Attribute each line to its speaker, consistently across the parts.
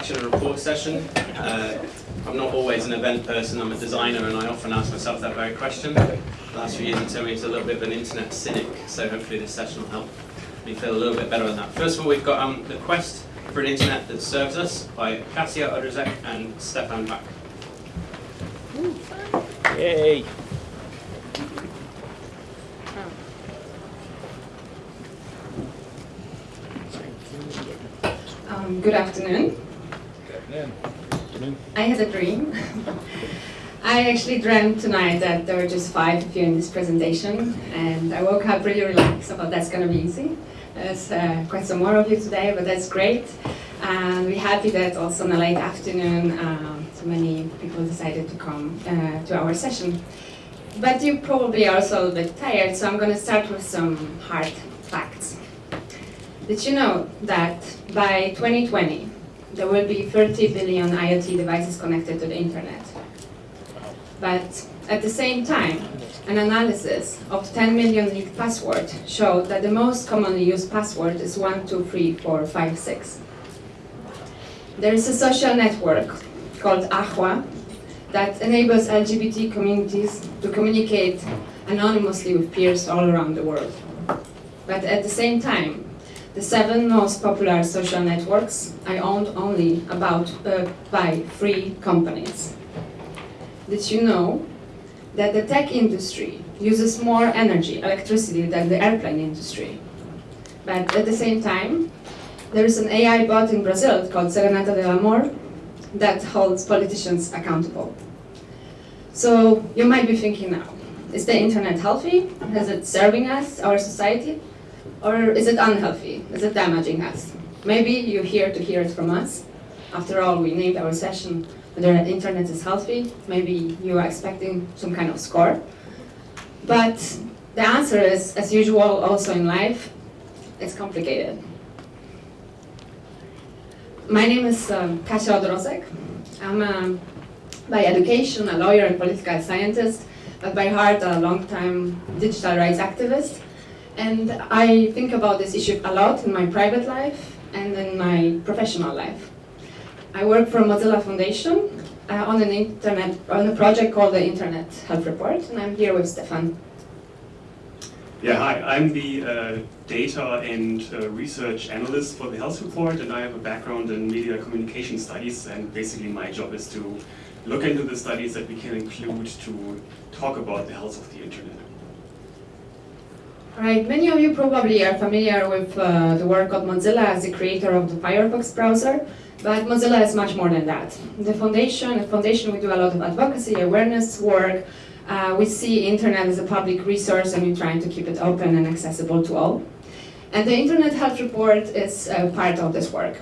Speaker 1: introduction and report session. Uh, I'm not always an event person, I'm a designer and I often ask myself that very question. The last few years have turned me into a little bit of an internet cynic, so hopefully this session will help me feel a little bit better on that. First of all, we've got um, the quest for an internet that serves us by Kasia Odrozek and Stefan Baack.
Speaker 2: Yay!
Speaker 3: Um, good afternoon. I had a dream. I actually dreamt tonight that there were just five of you in this presentation, and I woke up really relaxed. I thought that's going to be easy. There's uh, quite some more of you today, but that's great. And we're happy that also in the late afternoon, uh, so many people decided to come uh, to our session. But you probably are also a little bit tired, so I'm going to start with some hard facts. Did you know that by 2020, there will be 30 billion IoT devices connected to the internet? But at the same time, an analysis of 10 million leaked passwords showed that the most commonly used password is 123456. There is a social network called Ahwaa that enables LGBT communities to communicate anonymously with peers all around the world. But at the same time, the seven most popular social networks are owned only about uh, by three companies. Did you know that the tech industry uses more energy, electricity, than the airplane industry? But at the same time, there is an AI bot in Brazil called Serenata de Amor that holds politicians accountable. So you might be thinking now, is the internet healthy? Is it serving us, our society? Or is it unhealthy? Is it damaging us? Maybe you're here to hear it from us. After all, we named our session whether the internet is healthy. Maybe you are expecting some kind of score. But the answer is, as usual, also in life, it's complicated. My name is um, Kasia Odrozek. I'm um, by education a lawyer and political scientist, but by heart a long-time digital rights activist. And I think about this issue a lot in my private life and in my professional life. I work for Mozilla Foundation uh, on an internet on a project called the Internet Health Report, and I'm here with Stefan.
Speaker 4: Yeah, hi. I'm the uh, data and uh, research analyst for the Health Report, and I have a background in media communication studies. And basically, my job is to look into the studies that we can include to talk about the health of the internet.
Speaker 3: Right, many of you probably are familiar with uh, the work of Mozilla as the creator of the Firefox browser, but Mozilla is much more than that. The foundation, the foundation we do a lot of advocacy, awareness work, uh, we see internet as a public resource and we're trying to keep it open and accessible to all. And the Internet Health Report is uh, part of this work.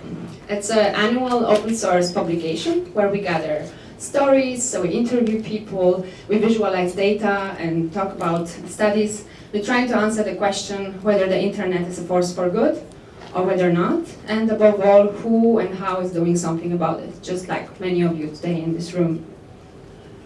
Speaker 3: It's an annual open source publication where we gather stories, so we interview people, we visualize data and talk about studies. We're trying to answer the question whether the internet is a force for good or whether not, and above all, who and how is doing something about it, just like many of you today in this room.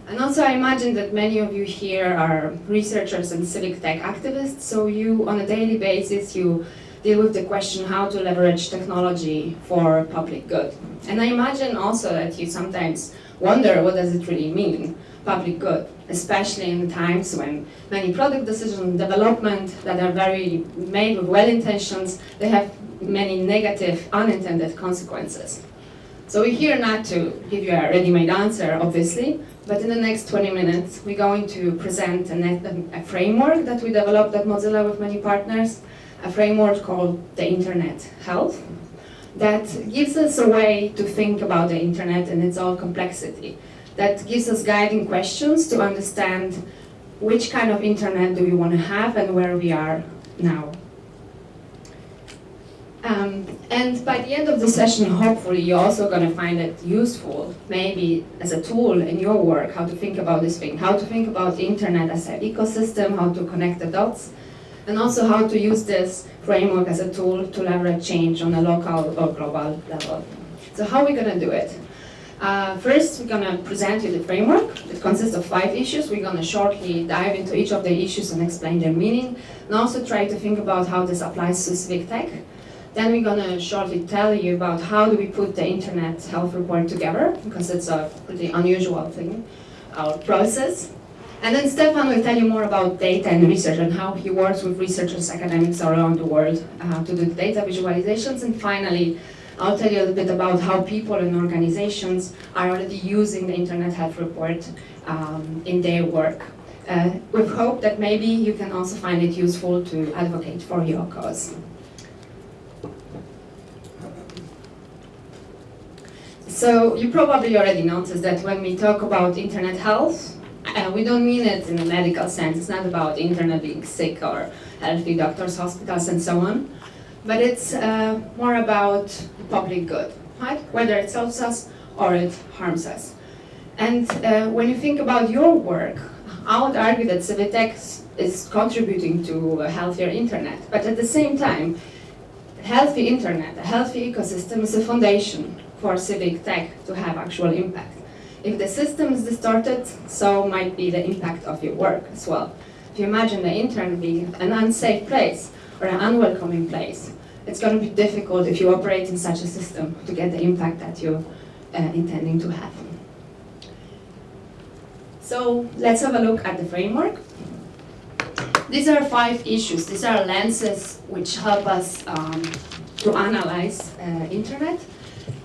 Speaker 3: And also I imagine that many of you here are researchers and civic tech activists, so you, on a daily basis, you deal with the question how to leverage technology for public good. And I imagine also that you sometimes wonder what does it really mean, public good, especially in times when many product decisions and development that are very made with well intentions, they have many negative unintended consequences. So we're here not to give you a ready-made answer, obviously, but in the next 20 minutes, we're going to present a, a, framework that we developed at Mozilla with many partners, a framework called the Internet Health, that gives us a way to think about the internet and its all complexity, that gives us guiding questions to understand which kind of internet do we want to have and where we are now. Um, and by the end of the session, hopefully, you're also going to find it useful, maybe as a tool in your work, how to think about this thing, how to think about the internet as an ecosystem, how to connect the dots, and also how to use this framework as a tool to leverage change on a local or global level. So how are we going to do it? Uh, first, we're going to present you the framework. It consists of five issues. We're going to shortly dive into each of the issues and explain their meaning, and also try to think about how this applies to civic tech. Then we're gonna shortly tell you about how do we put the internet health report together, because it's a pretty unusual thing, our process. And then Stefan will tell you more about data and research and how he works with researchers, academics around the world uh, to do the data visualizations. And finally, I'll tell you a little bit about how people and organizations are already using the Internet Health Report um, in their work. Uh, with hope that maybe you can also find it useful to advocate for your cause. So you probably already noticed that when we talk about internet health, uh, we don't mean it in a medical sense. It's not about internet being sick or healthy doctors, hospitals, and so on. But it's uh, more about public good, right? Whether it helps us or it harms us. And uh, when you think about your work, I would argue that civic tech is contributing to a healthier internet. But at the same time, healthy internet, a healthy ecosystem is a foundation for civic tech to have actual impact. If the system is distorted, so might be the impact of your work as well. If you imagine the internet being an unsafe place or an unwelcoming place, it's going to be difficult if you operate in such a system to get the impact that you're uh, intending to have. So let's have a look at the framework. These are five issues. These are lenses which help us um, to analyze uh, internet.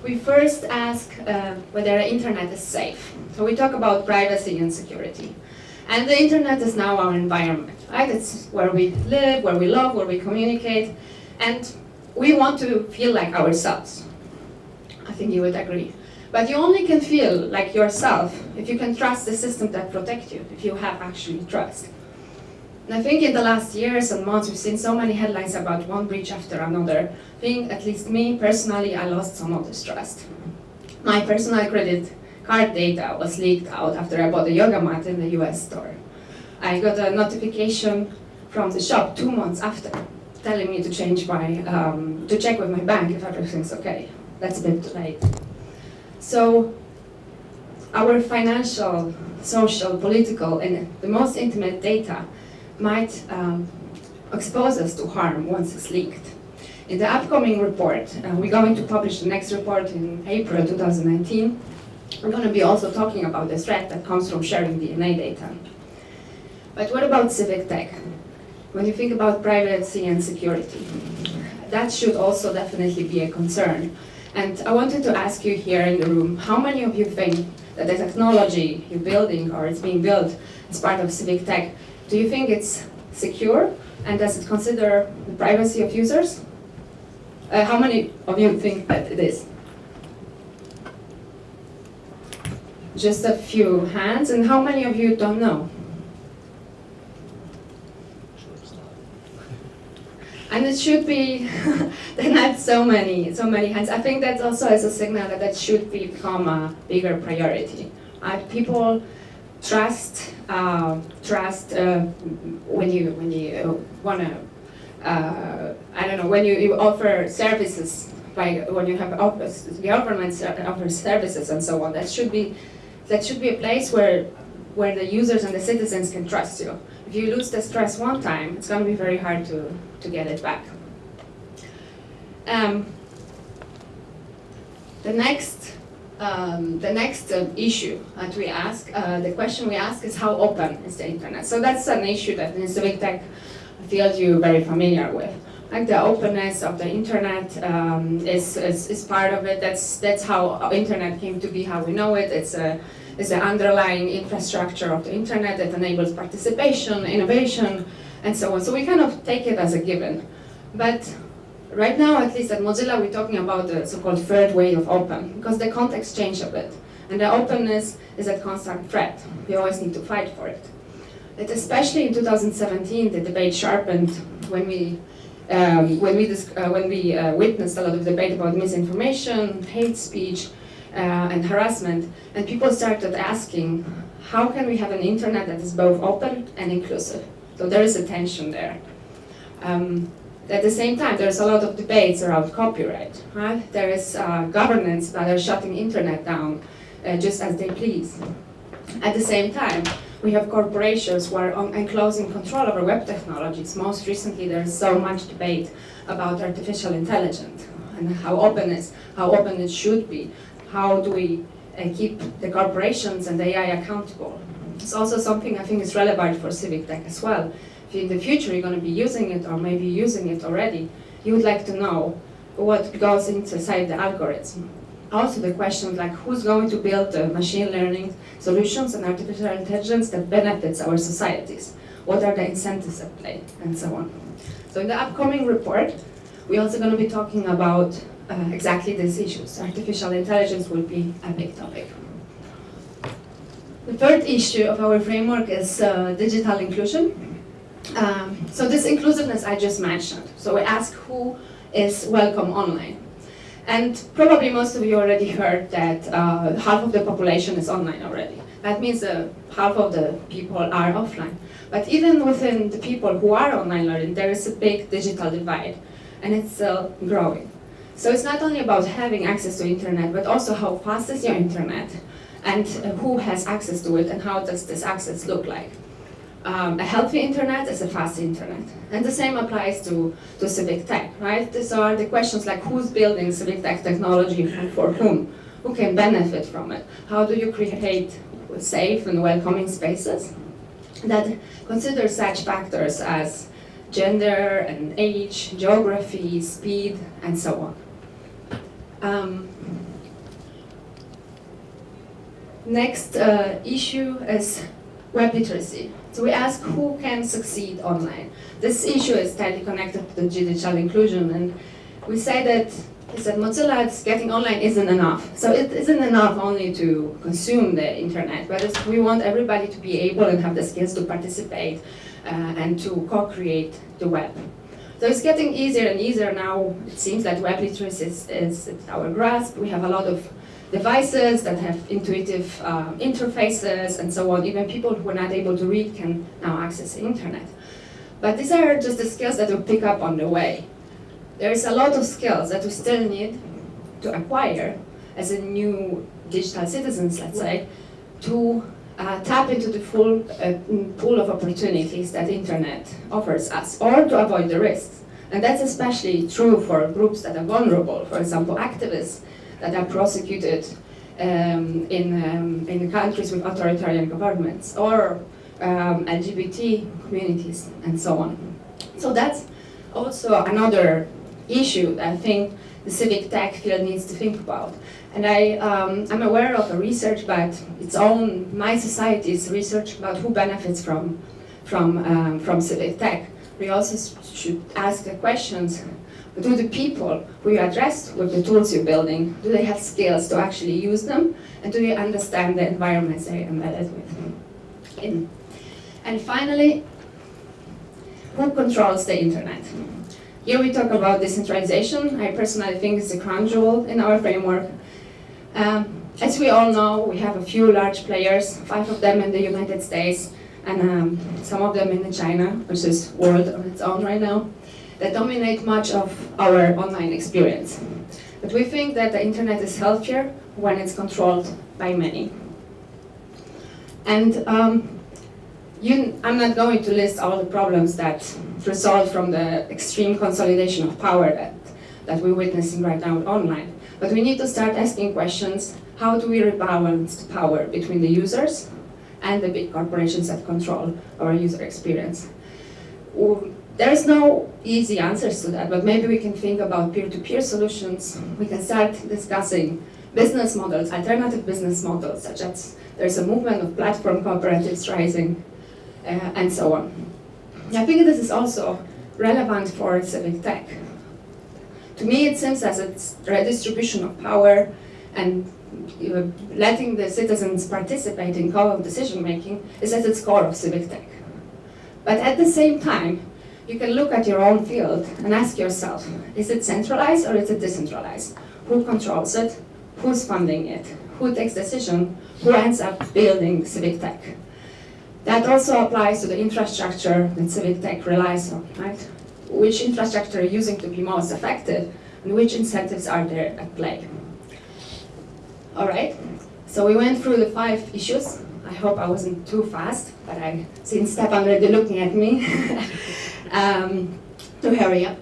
Speaker 3: We first ask uh, whether internet is safe. So we talk about privacy and security. And the internet is now our environment, right? It's where we live, where we love, where we communicate. And we want to feel like ourselves. I think you would agree. But you only can feel like yourself if you can trust the system that protects you, if you have actually trust. And I think in the last years and months, we've seen so many headlines about one breach after another. I think, at least me, personally, I lost some of this trust. My personal credit card data was leaked out after I bought a yoga mat in the US store. I got a notification from the shop two months after, telling me to change my, um, to check with my bank if everything's okay. That's a bit late. So our financial, social, political, and the most intimate data might um, expose us to harm once it's leaked. In the upcoming report, uh, we're going to publish the next report in April 2019. We're going to be also talking about the threat that comes from sharing DNA data. But what about civic tech? When you think about privacy and security, that should also definitely be a concern. And I wanted to ask you here in the room, how many of you think that the technology you're building or is being built as part of civic tech, do you think it's secure and does it consider the privacy of users? Uh, how many of you think that it is? Just a few hands, and how many of you don't know? And it should be, there are not so many, so many hands. I think that also is a signal that that should become a bigger priority. Uh, people trust, uh, trust uh, when you when you wanna, uh, I don't know, when you, you offer services, like when you have offers, the government offers services and so on. That should be, that should be a place where where the users and the citizens can trust you. If you lose this trust one time, it's going to be very hard to, to get it back. Um, the next, um, the next uh, issue that we ask, uh, the question we ask is how open is the internet? So that's an issue that in civic tech field you're very familiar with. Like the openness of the internet um, is, is, is part of it. That's, that's how internet came to be, how we know it. It's a is the underlying infrastructure of the internet that enables participation, innovation, and so on. So we kind of take it as a given. But right now, at least at Mozilla, we're talking about the so-called third way of open, because the context changed a bit. And the openness is a constant threat. We always need to fight for it. But especially in 2017, the debate sharpened when we um, when we, uh, when we uh, witnessed a lot of debate about misinformation, hate speech, uh, and harassment, and people started asking, how can we have an internet that is both open and inclusive? So there is a tension there. Um, at the same time, there's a lot of debates around copyright. Right? There is uh, governments that are shutting internet down uh, just as they please. At the same time, We have corporations who are enclosing control over web technologies. Most recently, there's so much debate about artificial intelligence and how open it, how open it should be. How do we uh, keep the corporations and AI accountable? It's also something I think is relevant for civic tech as well. If in the future you're going to be using it or maybe using it already, you would like to know what goes inside the algorithm. Also the question like who's going to build the machine learning solutions and artificial intelligence that benefits our societies? What are the incentives at play and so on. So in the upcoming report, we're also going to be talking about uh, exactly these issues. Artificial intelligence will be a big topic. The third issue of our framework is uh, digital inclusion. Um, so this inclusiveness I just mentioned. So we ask who is welcome online. And probably most of you already heard that uh, half of the population is online already. That means uh, half of the people are offline. But even within the people who are online learning, there is a big digital divide, and it's still growing. So it's not only about having access to internet, but also how fast is your internet, and uh, who has access to it, and how does this access look like. Um, a healthy internet is a fast internet. And the same applies to, to civic tech, right? These are the questions like who's building civic tech technology and for whom? Who can benefit from it? How do you create safe and welcoming spaces that consider such factors as gender and age, geography, speed, and so on. Um, next uh, issue is web literacy. So we ask who can succeed online. This issue is tightly connected to digital inclusion and we say that is that Mozilla getting online isn't enough. So it isn't enough only to consume the internet, but we want everybody to be able and have the skills to participate uh, and to co-create the web. So it's getting easier and easier now. It seems that web literacy is, is our grasp. We have a lot of devices that have intuitive uh, interfaces and so on. Even people who are not able to read can now access the internet. But these are just the skills that we pick up on the way. There is a lot of skills that we still need to acquire as a new digital citizens, let's say, to uh, tap into the full uh, pool of opportunities that internet offers us, or to avoid the risks. And that's especially true for groups that are vulnerable, for example, activists that are prosecuted um, in, um, in countries with authoritarian governments, or um, LGBT communities, and so on. So that's also another issue I think the civic tech field needs to think about. And I, um, I'm aware of a research but its own, my society's research about who benefits from, from, um, from civic tech. We also should ask the questions, do the people who you address with the tools you're building, do they have skills to actually use them? And do they understand the environments they're embedded with? In. And finally, who controls the internet? Here we talk about decentralization. I personally think it's a crown jewel in our framework. Um, as we all know, we have a few large players, five of them in the United States, and um, some of them in China, which is world on its own right now, that dominate much of our online experience. But we think that the internet is healthier when it's controlled by many. And um, you, I'm not going to list all the problems that result from the extreme consolidation of power that, that we're witnessing right now online. But we need to start asking questions, how do we rebalance the power between the users and the big corporations that control our user experience? There's no easy answers to that, but maybe we can think about peer-to-peer -peer solutions. We can start discussing business models, alternative business models, such as there's a movement of platform cooperatives rising, uh, and so on. I think this is also relevant for civic tech. To me, it seems as a redistribution of power and letting the citizens participate in co-decision making is at its core of civic tech. But at the same time, you can look at your own field and ask yourself, is it centralized or is it decentralized? Who controls it? Who's funding it? Who takes decision? Who ends up building civic tech? That also applies to the infrastructure that civic tech relies on, right? Which infrastructure are using to be most effective and which incentives are there at play? All right, so we went through the five issues I hope I wasn't too fast, but I seen Stefan already looking at me um, to hurry up.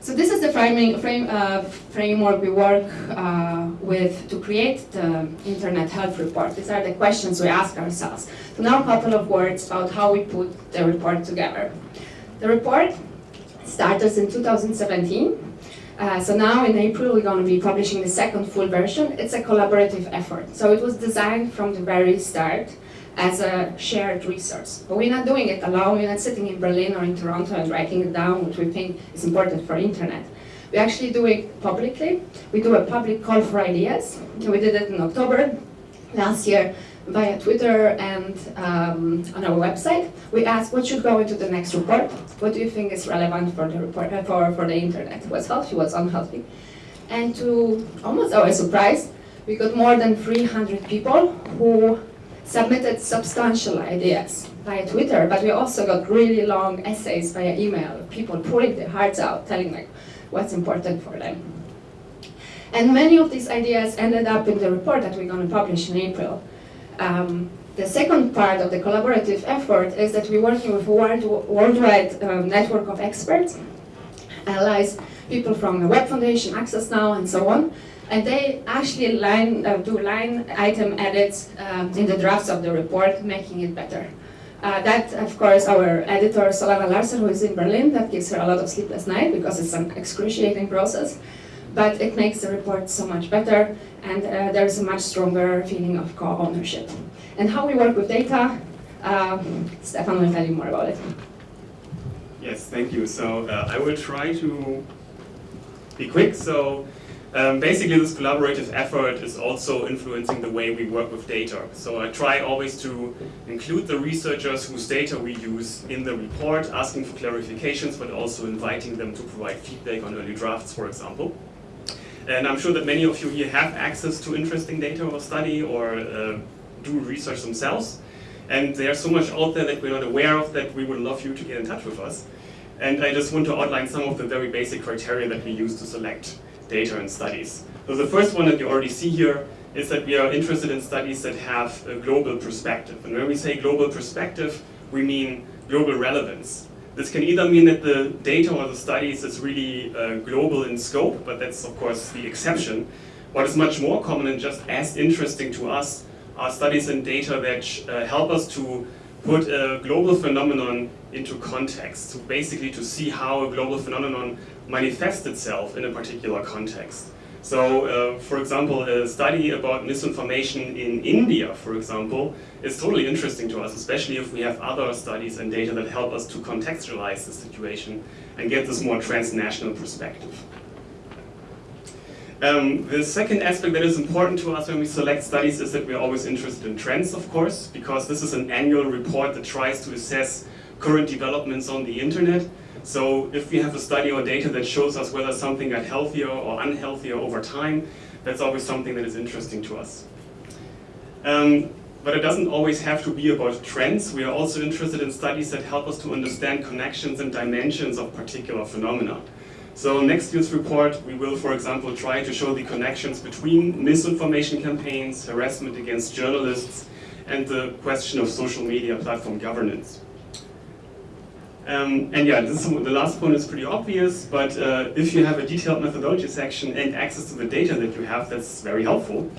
Speaker 3: So this is the framing, frame, uh, framework we work uh, with to create the Internet Health Report. These are the questions we ask ourselves. So now a couple of words about how we put the report together. The report started in 2017. Uh, so now in April we're going to be publishing the second full version. It's a collaborative effort. So it was designed from the very start as a shared resource. But we're not doing it alone, we're not sitting in Berlin or in Toronto and writing it down, which we think is important for internet. We actually do it publicly. We do a public call for ideas. We did it in October last year via Twitter and um, on our website. We asked what should go into the next report. What do you think is relevant for the report uh, for, for the internet? What's healthy, what's unhealthy? And to almost our surprise, we got more than 300 people who submitted substantial ideas via Twitter, but we also got really long essays via email, people pouring their hearts out, telling like what's important for them. And many of these ideas ended up in the report that we're going to publish in April. Um, the second part of the collaborative effort is that we're working with a world, worldwide um, network of experts, allies, people from the Web Foundation, Access Now, and so on, and they actually line, uh, do line item edits um, in the drafts of the report, making it better. Uh, that, of course, our editor, Solana Larsen, who is in Berlin, that gives her a lot of sleepless night because it's an excruciating process. But it makes the report so much better, and uh, there's a much stronger feeling of co-ownership. And how we work with data, uh, Stefan will tell you more about it.
Speaker 4: Yes, thank you. So uh, I will try to be quick. So um, basically, this collaborative effort is also influencing the way we work with data. So I try always to include the researchers whose data we use in the report, asking for clarifications, but also inviting them to provide feedback on early drafts, for example. And I'm sure that many of you here have access to interesting data or study or uh, do research themselves. And there's so much out there that we're not aware of that we would love you to get in touch with us. And I just want to outline some of the very basic criteria that we use to select data and studies. So the first one that you already see here is that we are interested in studies that have a global perspective. And when we say global perspective, we mean global relevance. This can either mean that the data or the studies is really uh, global in scope, but that's of course the exception. What is much more common and just as interesting to us are studies and data that uh, help us to put a global phenomenon into context, so basically to see how a global phenomenon manifests itself in a particular context. So, uh, for example, a study about misinformation in India, for example, is totally interesting to us, especially if we have other studies and data that help us to contextualize the situation and get this more transnational perspective. Um, the second aspect that is important to us when we select studies is that we're always interested in trends, of course, because this is an annual report that tries to assess current developments on the internet. So if we have a study or data that shows us whether something got healthier or unhealthier over time, that's always something that is interesting to us. Um, but it doesn't always have to be about trends. We are also interested in studies that help us to understand connections and dimensions of particular phenomena. So next year's report, we will, for example, try to show the connections between misinformation campaigns, harassment against journalists, and the question of social media platform governance. Um, and yeah, this is, the last point is pretty obvious, but uh, if you have a detailed methodology section and access to the data that you have, that's very helpful.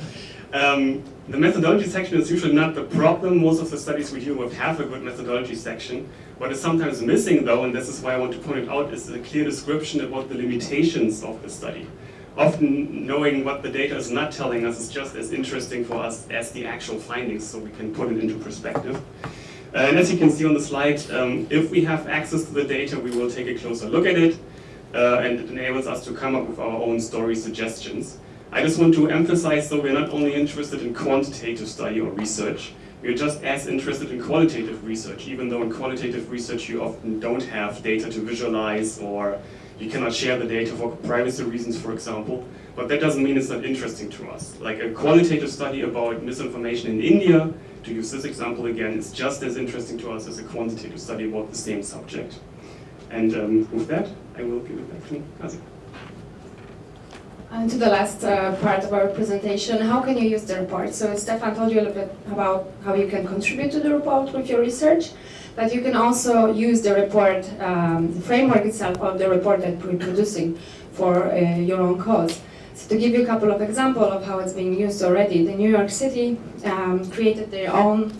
Speaker 4: Um, the methodology section is usually not the problem. Most of the studies we deal with have a good methodology section. What is sometimes missing though, and this is why I want to point it out, is a clear description about the limitations of the study. Often knowing what the data is not telling us is just as interesting for us as the actual findings, so we can put it into perspective. Uh, and as you can see on the slide, um, if we have access to the data, we will take a closer look at it, uh, and it enables us to come up with our own story suggestions. I just want to emphasize, though, we're not only interested in quantitative study or research, we're just as interested in qualitative research, even though in qualitative research you often don't have data to visualize or you cannot share the data for privacy reasons, for example. But that doesn't mean it's not interesting to us. Like a qualitative study about misinformation in India, to use this example again, is just as interesting to us as a quantitative study about the same subject. And um, with that, I will give it back to Kasia.
Speaker 3: And to the last uh, part of our presentation, how can you use the report? So Stefan told you a little bit about how you can contribute to the report with your research, but you can also use the report, um, the framework itself of the report that we're producing for uh, your own cause. To give you a couple of examples of how it's being used already, the New York City um, created their own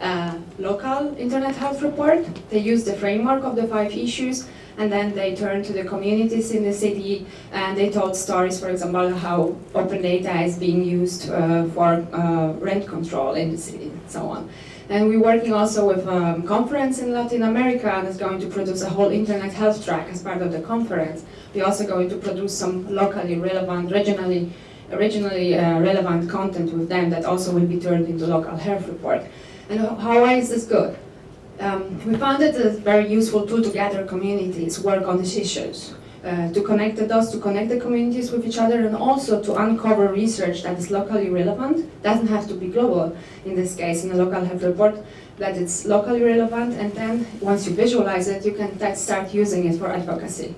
Speaker 3: uh, local internet health report. They used the framework of the five issues and then they turned to the communities in the city and they told stories, for example, how open data is being used uh, for uh, rent control in the city and so on. And we're working also with a um, conference in Latin America that's going to produce a whole internet health track as part of the conference. We're also going to produce some locally relevant, regionally, regionally uh, relevant content with them that also will be turned into local health report. And how, why is this good? Um, we found it a very useful tool to gather communities, work on these issues, uh, to connect the dots, to connect the communities with each other, and also to uncover research that is locally relevant. Doesn't have to be global in this case, in a local health report, that it's locally relevant, and then once you visualize it, you can start using it for advocacy.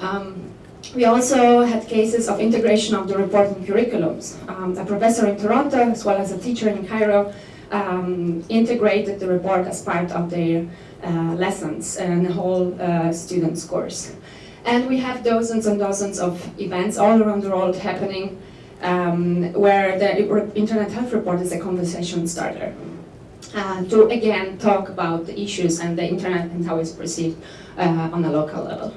Speaker 3: Um, we also had cases of integration of the report in curriculums. Um, a professor in Toronto, as well as a teacher in Cairo, um, integrated the report as part of their uh, lessons and the whole uh, student's course. And we have dozens and dozens of events all around the world happening um, where the Internet Health Report is a conversation starter. Uh, to again talk about the issues and the internet and how it's perceived uh, on a local level.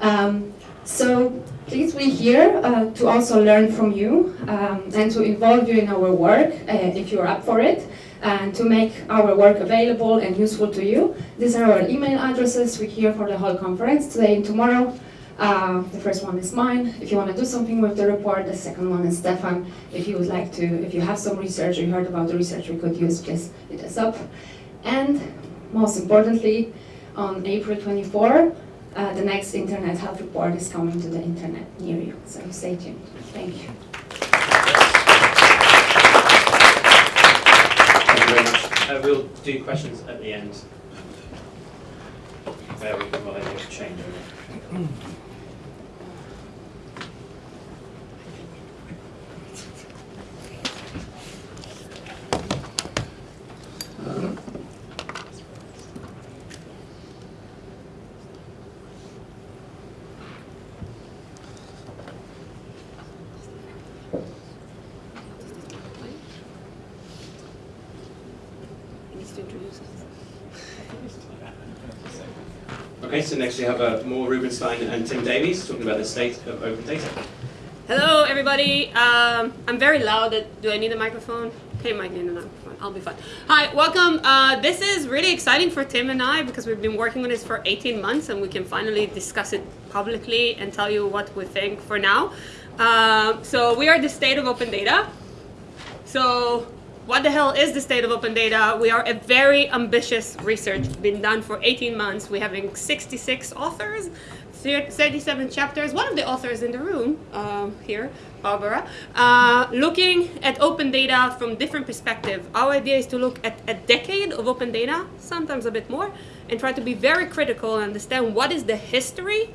Speaker 3: Um, so please, we're here uh, to also learn from you um, and to involve you in our work, uh, if you're up for it, and to make our work available and useful to you. These are our email addresses. We're here for the whole conference today and tomorrow. Uh, the first one is mine. If you want to do something with the report, the second one is Stefan. If you would like to, if you have some research or you heard about the research we could use, please hit us up. And most importantly, on April 24, uh, the next Internet Health Report is coming to the internet near you. So stay tuned. Thank you.
Speaker 1: Thank you very much. Uh, we'll do questions at the end. There we I change Okay, next we have uh, Mor Rubinstein and Tim Davies talking about the state of open data.
Speaker 2: Hello, everybody. Um, I'm very loud. Do I need a microphone? Okay, might need a microphone. I'll be fine. Hi, welcome. Uh, this is really exciting for Tim and I because we've been working on this for 18 months and we can finally discuss it publicly and tell you what we think for now. Uh, so we are the state of open data. So what the hell is the state of open data? We are a very ambitious research, been done for 18 months. We're having 66 authors, 37 chapters. One of the authors in the room um, here, Barbara, uh, looking at open data from different perspectives. Our idea is to look at a decade of open data, sometimes a bit more, and try to be very critical and understand what is the history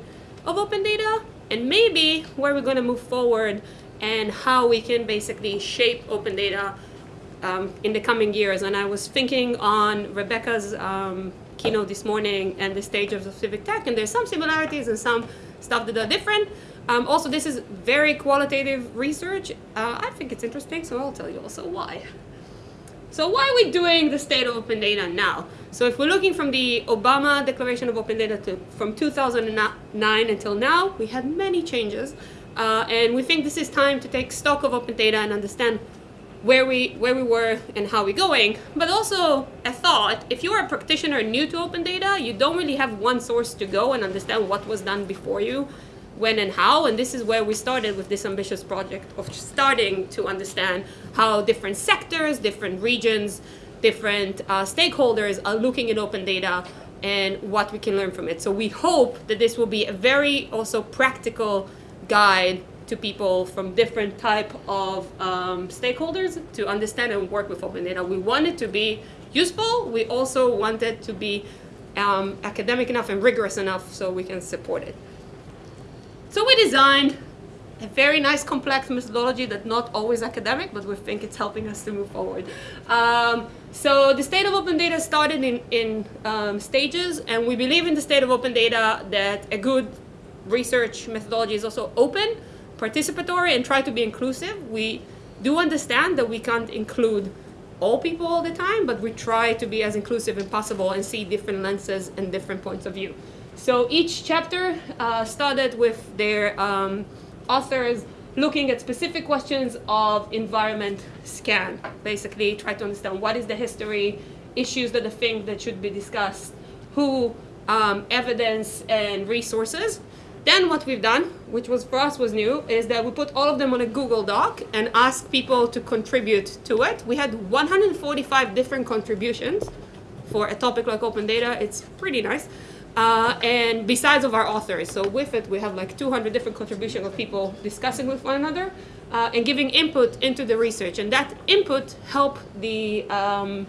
Speaker 2: of open data and maybe where we're going to move forward and how we can basically shape open data um, in the coming years. And I was thinking on Rebecca's um, keynote this morning and the stages of civic tech, and there's some similarities and some stuff that are different. Um, also, this is very qualitative research. Uh, I think it's interesting, so I'll tell you also why. So why are we doing the state of open data now? So if we're looking from the Obama Declaration of Open Data to, from 2009 until now, we had many changes. Uh, and we think this is time to take stock of open data and understand where we where we were and how we're going. But also a thought if you're a practitioner new to open data you don't really have one source to go and understand what was done before you when and how. And this is where we started with this ambitious project of starting to understand how different sectors different regions different uh, stakeholders are looking at open data and what we can learn from it. So we hope that this will be a very also practical guide to people from different type of um, stakeholders to understand and work with open data. We want it to be useful. We also want it to be um, academic enough and rigorous enough so we can support it. So we designed a very nice complex methodology that's not always academic, but we think it's helping us to move forward. Um, so the state of open data started in, in um, stages, and we believe in the state of open data that a good research methodology is also open, participatory, and try to be inclusive. We do understand that we can't include all people all the time, but we try to be as inclusive as possible and see different lenses and different points of view. So each chapter uh, started with their um, authors looking at specific questions of environment scan. Basically, try to understand what is the history, issues that they think that should be discussed, who, um, evidence, and resources. Then what we've done, which was for us was new, is that we put all of them on a Google Doc and asked people to contribute to it. We had 145 different contributions for a topic like open data. It's pretty nice. Uh, and besides of our authors, so with it we have like 200 different contributions of people discussing with one another uh, and giving input into the research. And that input helped the um,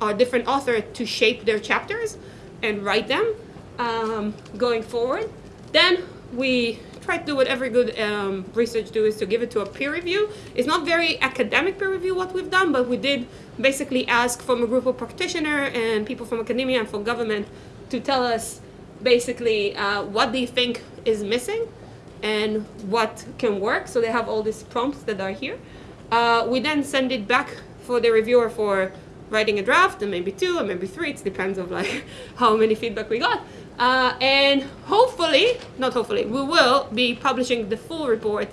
Speaker 2: our different author to shape their chapters and write them um, going forward. Then we try to do what every good um, research do is to give it to a peer review. It's not very academic peer review what we've done, but we did basically ask from a group of practitioner and people from academia and from government to tell us basically uh, what they think is missing and what can work. So they have all these prompts that are here. Uh, we then send it back for the reviewer for writing a draft, and maybe two, or maybe three. It depends of like how many feedback we got. Uh, and hopefully, not hopefully, we will be publishing the full report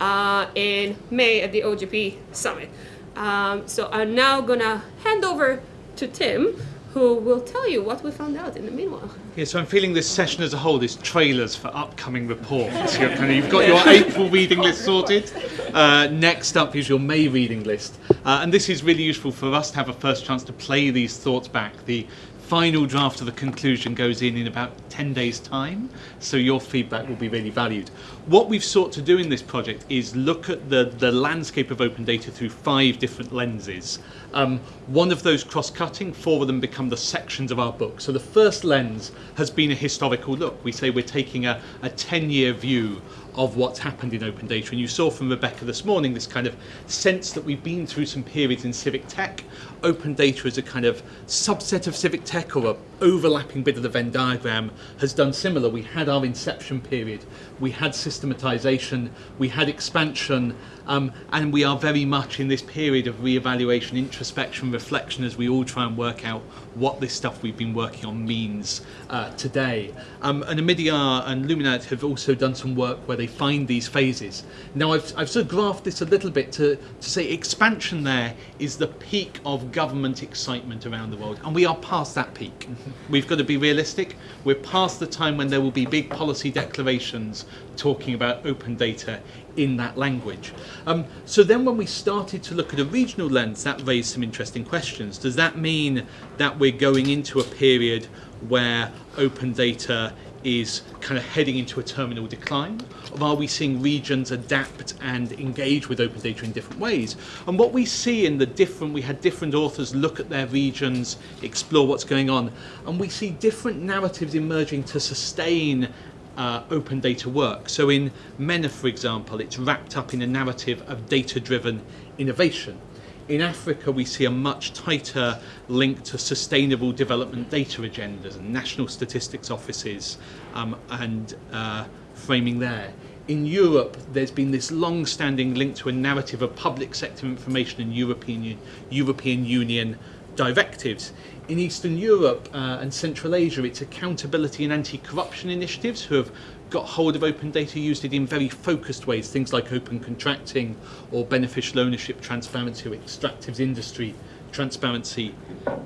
Speaker 2: uh, in May at the OGP Summit. Um, so I'm now gonna hand over to Tim, who will tell you what we found out in the meanwhile.
Speaker 5: Yeah, so I'm feeling this session as a whole is trailers for upcoming reports. You're kind of, you've got your April reading list sorted. Uh, next up is your May reading list. Uh, and this is really useful for us to have a first chance to play these thoughts back. The final draft of the conclusion goes in in about 10 days time so your feedback will be really valued. What we've sought to do in this project is look at the the landscape of open data through five different lenses. Um, one of those cross-cutting four of them become the sections of our book. So the first lens has been a historical look. We say we're taking a, a 10 year view of what's happened in open data. And you saw from Rebecca this morning this kind of sense that we've been through some periods in civic tech. Open data is a kind of subset of civic tech or a overlapping bit of the Venn diagram has done similar. We had our inception period, we had systematization, we had expansion, um, and we are very much in this period of re-evaluation, introspection, reflection as we all try and work out what this stuff we've been working on means uh, today. Um, and Omidyar and Luminate have also done some work where they find these phases. Now I've, I've sort of graphed this a little bit to, to say expansion there is the peak of government excitement around the world, and we are past that peak. We've got to be realistic. We're past the time when there will be big policy declarations talking about open data in that language. Um, so then when we started to look at a regional lens, that raised some interesting questions. Does that mean that we're going into a period where open data is kind of heading into a terminal decline? Or are we seeing regions adapt and engage with open data in different ways? And what we see in the different, we had different authors look at their regions, explore what's going on, and we see different narratives emerging to sustain uh, open data work. So in MENA, for example, it's wrapped up in a narrative of data-driven innovation. In Africa, we see a much tighter link to sustainable development data agendas and national statistics offices um, and uh, framing there. In Europe, there's been this long-standing link to a narrative of public sector information and European, European Union directives. In Eastern Europe uh, and Central Asia, it's accountability and anti-corruption initiatives who have got hold of open data, used it in very focused ways, things like open contracting or beneficial ownership transparency or extractives industry transparency.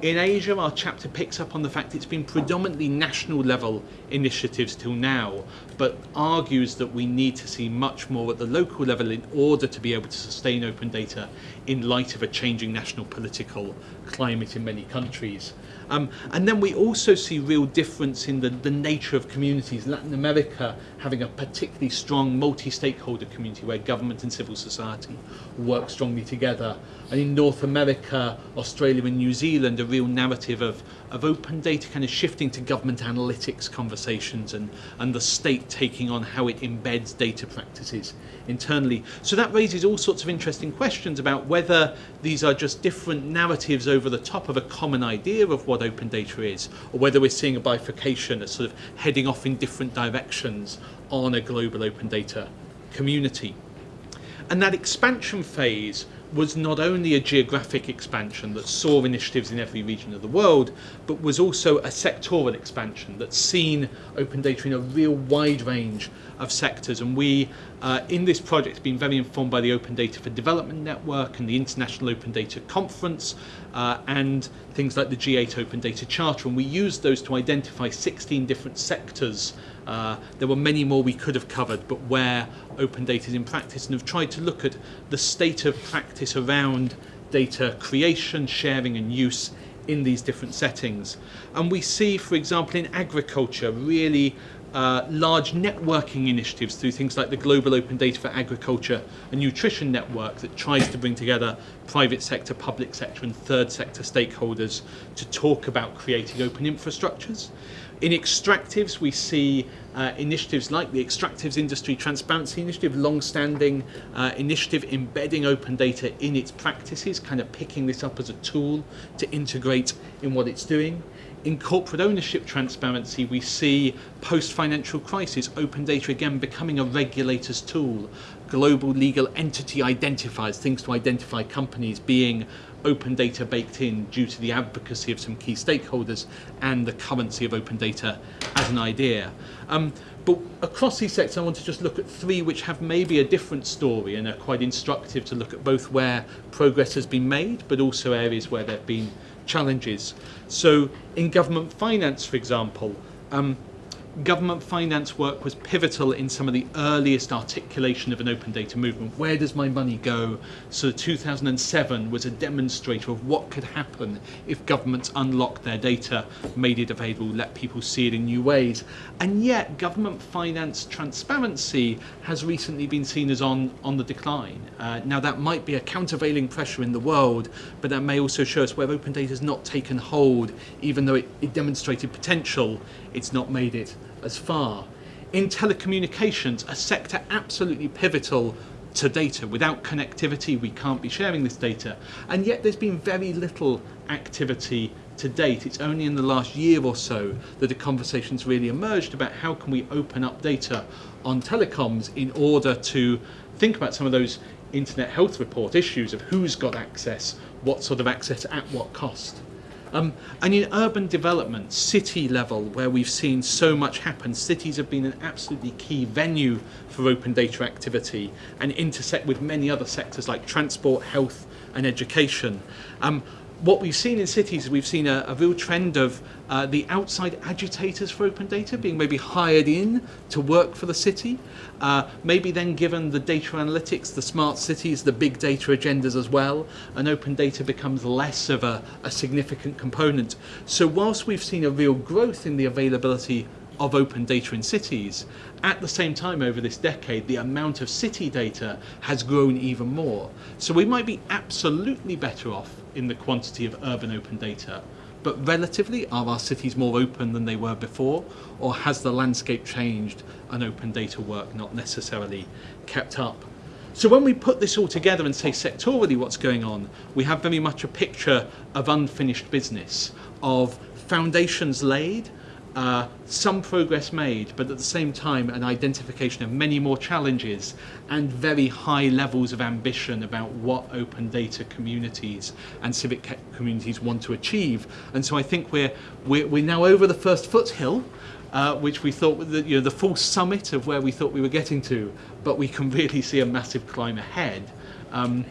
Speaker 5: In Asia, our chapter picks up on the fact it's been predominantly national level initiatives till now, but argues that we need to see much more at the local level in order to be able to sustain open data in light of a changing national political climate in many countries. Um, and then we also see real difference in the, the nature of communities. Latin America having a particularly strong multi-stakeholder community where government and civil society work strongly together. And in North America, Australia and New Zealand, a real narrative of, of open data kind of shifting to government analytics conversations and, and the state taking on how it embeds data practices internally. So that raises all sorts of interesting questions about whether these are just different narratives over the top of a common idea of what open data is, or whether we're seeing a bifurcation, a sort of heading off in different directions on a global open data community. And that expansion phase was not only a geographic expansion that saw initiatives in every region of the world, but was also a sectoral expansion that's seen open data in a real wide range of sectors. And we, uh, in this project, have been very informed by the Open Data for Development Network and the International Open Data Conference uh, and things like the G8 Open Data Charter. And we used those to identify 16 different sectors. Uh, there were many more we could have covered, but where open data is in practice, and have tried to look at the state of practice around data creation, sharing, and use in these different settings. And we see, for example, in agriculture, really uh, large networking initiatives through things like the Global Open Data for Agriculture and Nutrition Network that tries to bring together private sector, public sector, and third sector stakeholders to talk about creating open infrastructures. In extractives, we see uh, initiatives like the Extractives Industry Transparency Initiative, long-standing uh, initiative embedding open data in its practices, kind of picking this up as a tool to integrate in what it's doing. In corporate ownership transparency, we see post-financial crisis, open data again becoming a regulator's tool. Global legal entity identifiers, things to identify companies being open data baked in due to the advocacy of some key stakeholders and the currency of open data as an idea. Um, but across these sectors, I want to just look at three which have maybe a different story and are quite instructive to look at both where progress has been made, but also areas where there have been challenges. So in government finance, for example, um, government finance work was pivotal in some of the earliest articulation of an open data movement. Where does my money go? So 2007 was a demonstrator of what could happen if governments unlocked their data, made it available, let people see it in new ways. And yet government finance transparency has recently been seen as on, on the decline. Uh, now that might be a countervailing pressure in the world, but that may also show us where open data has not taken hold, even though it, it demonstrated potential, it's not made it as far. In telecommunications, a sector absolutely pivotal to data. Without connectivity, we can't be sharing this data. And yet there's been very little activity to date. It's only in the last year or so that the conversations really emerged about how can we open up data on telecoms in order to think about some of those internet health report issues of who's got access, what sort of access at what cost. Um, and in urban development, city level, where we've seen so much happen, cities have been an absolutely key venue for open data activity and intersect with many other sectors like transport, health, and education. Um, what we've seen in cities, we've seen a, a real trend of uh, the outside agitators for open data being maybe hired in to work for the city, uh, maybe then given the data analytics, the smart cities, the big data agendas as well, and open data becomes less of a, a significant component. So whilst we've seen a real growth in the availability of open data in cities. At the same time, over this decade, the amount of city data has grown even more. So we might be absolutely better off in the quantity of urban open data. But relatively, are our cities more open than they were before? Or has the landscape changed and open data work not necessarily kept up? So when we put this all together and say sectorally what's going on, we have very much a picture of unfinished business, of foundations laid, uh, some progress made, but at the same time an identification of many more challenges and very high levels of ambition about what open data communities and civic communities want to achieve. And so I think we're, we're, we're now over the first foothill, uh, which we thought was you know, the full summit of where we thought we were getting to, but we can really see a massive climb ahead. Um,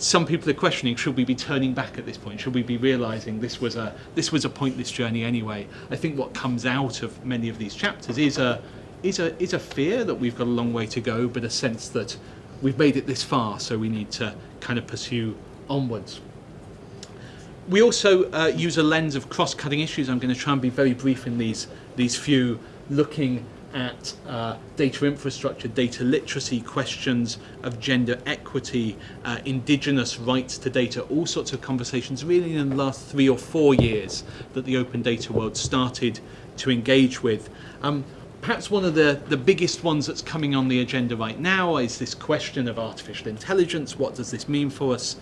Speaker 5: some people are questioning should we be turning back at this point? Should we be realizing this was a this was a pointless journey anyway? I think what comes out of many of these chapters is a is a is a fear that we've got a long way to go but a sense that we've made it this far so we need to kind of pursue onwards. We also uh, use a lens of cross-cutting issues. I'm going to try and be very brief in these these few looking at uh, data infrastructure, data literacy, questions of gender equity, uh, indigenous rights to data, all sorts of conversations really in the last three or four years that the open data world started to engage with. Um, perhaps one of the, the biggest ones that's coming on the agenda right now is this question of artificial intelligence. What does this mean for us?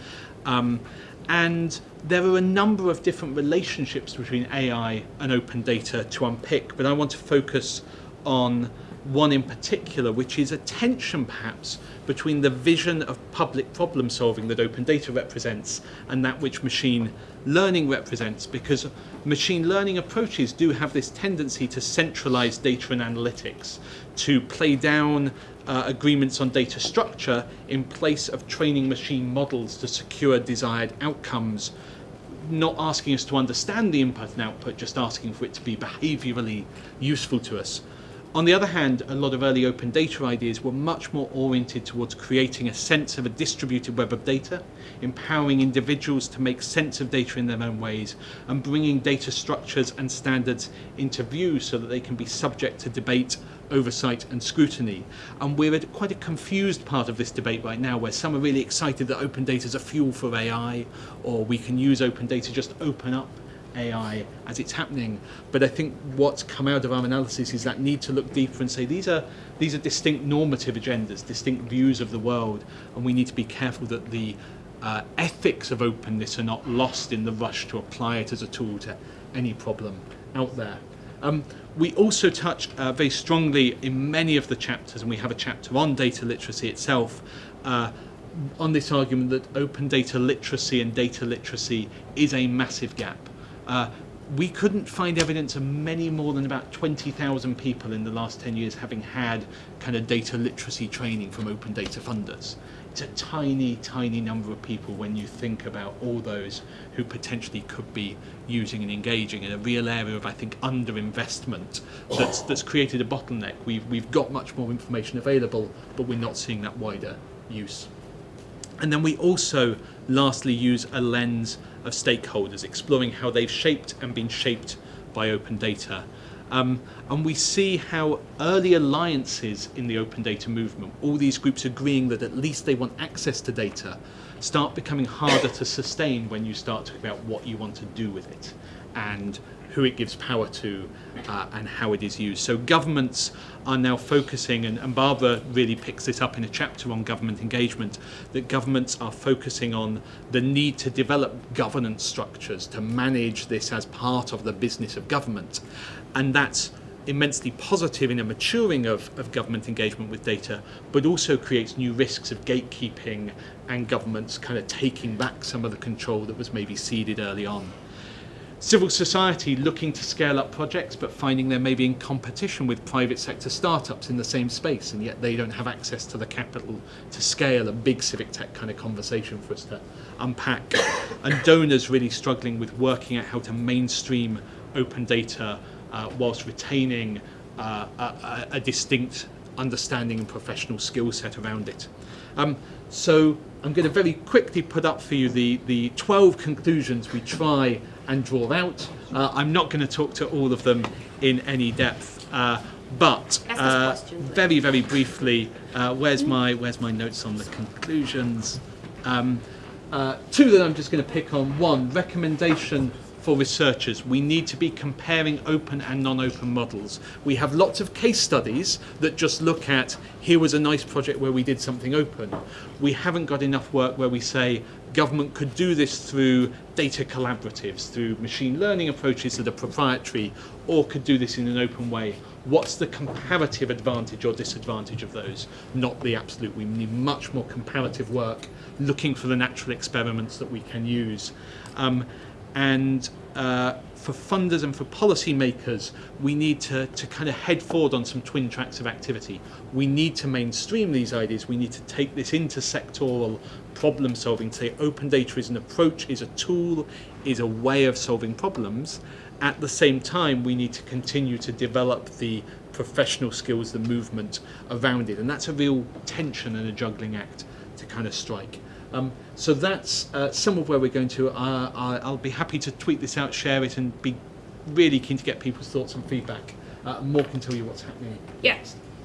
Speaker 5: Um, and there are a number of different relationships between AI and open data to unpick, but I want to focus on one in particular, which is a tension perhaps between the vision of public problem solving that open data represents and that which machine learning represents, because machine learning approaches do have this tendency to centralize data and analytics, to play down uh, agreements on data structure in place of training machine models to secure desired outcomes, not asking us to understand the input and output, just asking for it to be behaviorally useful to us. On the other hand, a lot of early open data ideas were much more oriented towards creating a sense of a distributed web of data, empowering individuals to make sense of data in their own ways, and bringing data structures and standards into view so that they can be subject to debate, oversight and scrutiny. And we're at quite a confused part of this debate right now where some are really excited that open data is a fuel for AI, or we can use open data just open up AI as it's happening. But I think what's come out of our analysis is that need to look deeper and say these are these are distinct normative agendas, distinct views of the world, and we need to be careful that the uh, ethics of openness are not lost in the rush to apply it as a tool to any problem out there. Um, we also touch uh, very strongly in many of the chapters, and we have a chapter on data literacy itself, uh, on this argument that open data literacy and data literacy is a massive gap. Uh, we couldn't find evidence of many more than about 20,000 people in the last 10 years having had kind of data literacy training from open data funders. It's a tiny, tiny number of people when you think about all those who potentially could be using and engaging in a real area of, I think, underinvestment that's, that's created a bottleneck. We've, we've got much more information available, but we're not seeing that wider use. And then we also, lastly, use a lens of stakeholders, exploring how they've shaped and been shaped by open data. Um, and we see how early alliances in the open data movement, all these groups agreeing that at least they want access to data, start becoming harder to sustain when you start talking about what you want to do with it and who it gives power to uh, and how it is used. So governments are now focusing, and, and Barbara really picks this up in a chapter on government engagement, that governments are focusing on the need to develop governance structures to manage this as part of the business of government. And that's immensely positive in a maturing of, of government engagement with data, but also creates new risks of gatekeeping and governments kind of taking back some of the control that was maybe ceded early on. Civil society looking to scale up projects but finding they're maybe in competition with private sector startups in the same space and yet they don't have access to the capital to scale a big civic tech kind of conversation for us to unpack. and donors really struggling with working out how to mainstream open data uh, whilst retaining uh, a, a, distinct understanding and professional skill set around it. Um, so I'm going to very quickly put up for you the, the 12 conclusions we try and draw out. Uh, I'm not going to talk to all of them in any depth, uh, but uh, very, very briefly, uh, where's my where's my notes on the conclusions? Um, uh, two that I'm just going to pick on. One recommendation for researchers. We need to be comparing open and non-open models. We have lots of case studies that just look at, here was a nice project where we did something open. We haven't got enough work where we say, government could do this through data collaboratives, through machine learning approaches that are proprietary, or could do this in an open way. What's the comparative advantage or disadvantage of those? Not the absolute. We need much more comparative work, looking for the natural experiments that we can use. Um, and uh, for funders and for policymakers, we need to, to kind of head forward on some twin tracks of activity. We need to mainstream these ideas. We need to take this into sectoral problem solving, say open data is an approach, is a tool, is a way of solving problems. At the same time, we need to continue to develop the professional skills, the movement around it. And that's a real tension and a juggling act to kind of strike. Um, so that's uh, some of where we're going to. Uh, I'll be happy to tweet this out, share it, and be really keen to get people's thoughts and feedback uh, More can tell you what's happening.
Speaker 2: Yeah.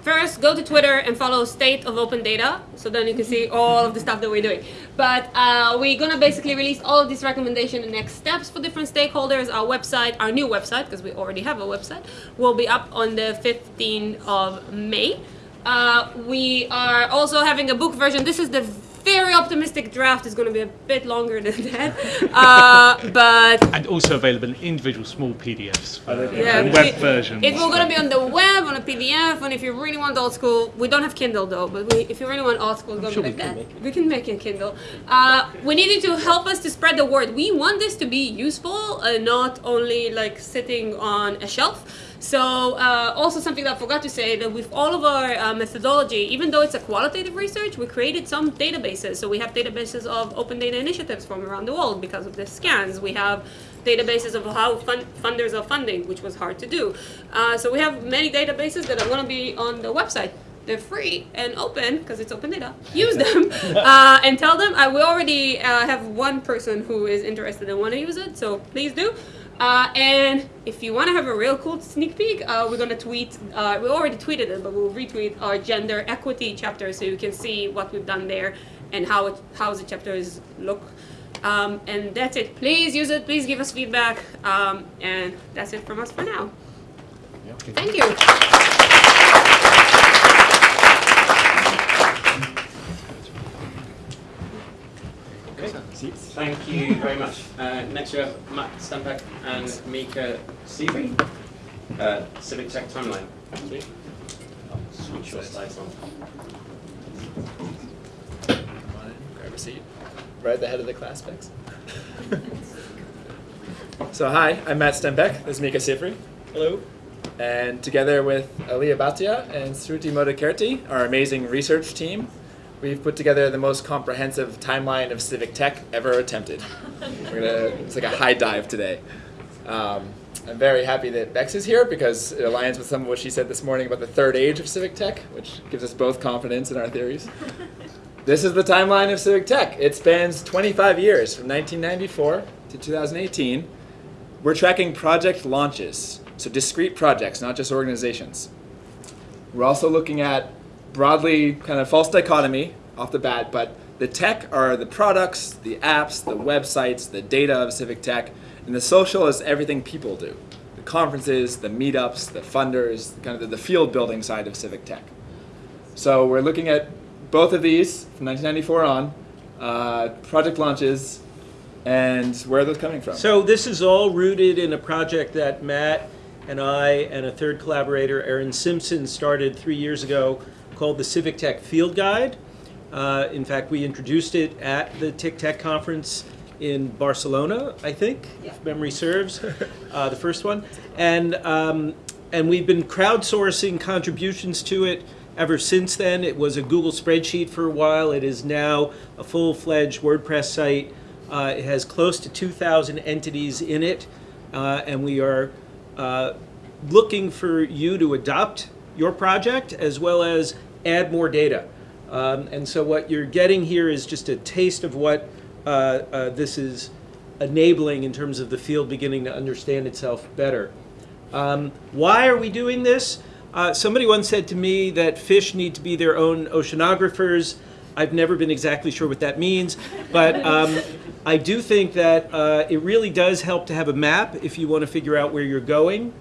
Speaker 2: First, go to Twitter and follow State of Open Data, so then you can see all of the stuff that we're doing. But uh, we're gonna basically release all of these recommendations and next steps for different stakeholders. Our website, our new website, because we already have a website, will be up on the 15th of May. Uh, we are also having a book version. This is the very optimistic draft. is going to be a bit longer than that, uh, but
Speaker 5: And also available in individual small PDFs
Speaker 2: yeah,
Speaker 5: and web
Speaker 2: it-
Speaker 5: versions.
Speaker 2: It's all gonna be on the web, on a PDF, and if you really want old school, we don't have Kindle though, but we, if you really want old school, it's gonna
Speaker 5: sure
Speaker 2: be
Speaker 5: we
Speaker 2: like
Speaker 5: can
Speaker 2: that. We can make it Kindle. Uh, we need you to help us to spread the word. We want this to be useful and not only like sitting on a shelf. So uh, also something that I forgot to say that with all of our uh, methodology, even though it's a qualitative research, we created some databases. So we have databases of open data initiatives from around the world because of the scans. We have databases of how fun- funders are funding, which was hard to do. Uh, so we have many databases that are going to be on the website. They're free and open because it's open data. Use them uh, and tell them. I, we already uh, have one person who is interested and want to use it, so please do. Uh, and if you want to have a real cool sneak peek, uh, we're gonna tweet. Uh, we already tweeted it, but we'll retweet our gender equity chapter so you can see what we've done there and how it, how the chapters look. Um, and that's it. Please use it. Please give us feedback. Um, and that's it from us for now. Thank you.
Speaker 1: Thank you very much. Uh, next we have Matt Stempeck and Micah Sifry, uh, Civic Tech Timeline. Sweet. Switch your slides on.
Speaker 6: Grab a seat. Right at the head of the class, Bex. so hi, I'm Matt Stempeck. This is Micah Sifry. Hello. And together with Aliya Bhatia and Sruti Modekurty, our amazing research team, we've put together the most comprehensive timeline of civic tech ever attempted. We're gonna, it's like a high dive today. Um, I'm very happy that Bex is here because it aligns with some of what she said this morning about the third age of civic tech, which gives us both confidence in our theories. This is the timeline of civic tech. It spans 25 years from 1994 to 2018. We're tracking project launches, so discrete projects, not just organizations. We're also looking at broadly kind of false dichotomy off the bat, but the tech are the products, the apps, the websites, the data of civic tech, and the social is everything people do. The conferences, the meetups, the funders, kind of the, field building side of civic tech. So we're looking at both of these from 1994 on, uh, project launches, and where are those coming from?
Speaker 7: So this is all rooted in a project that Matt and I and a third collaborator, Aaron Simpson, started three years ago called the Civic Tech Field Guide. Uh, in fact, we introduced it at the TICTeC conference in Barcelona, I think, if memory serves, uh, the first one. And, um, and we've been crowdsourcing contributions to it ever since then. It was a Google spreadsheet for a while. It is now a full-fledged WordPress site. Uh, it has close to 2,000 entities in it, uh, and we are uh, looking for you to adopt your project as well as add more data. Um, and so what you're getting here is just a taste of what uh, uh, this is enabling in terms of the field beginning to understand itself better. Um, why are we doing this? Uh, somebody once said to me that fish need to be their own oceanographers. I've never been exactly sure what that means, but um, I do think that uh, it really does help to have a map if you want to figure out where you're going.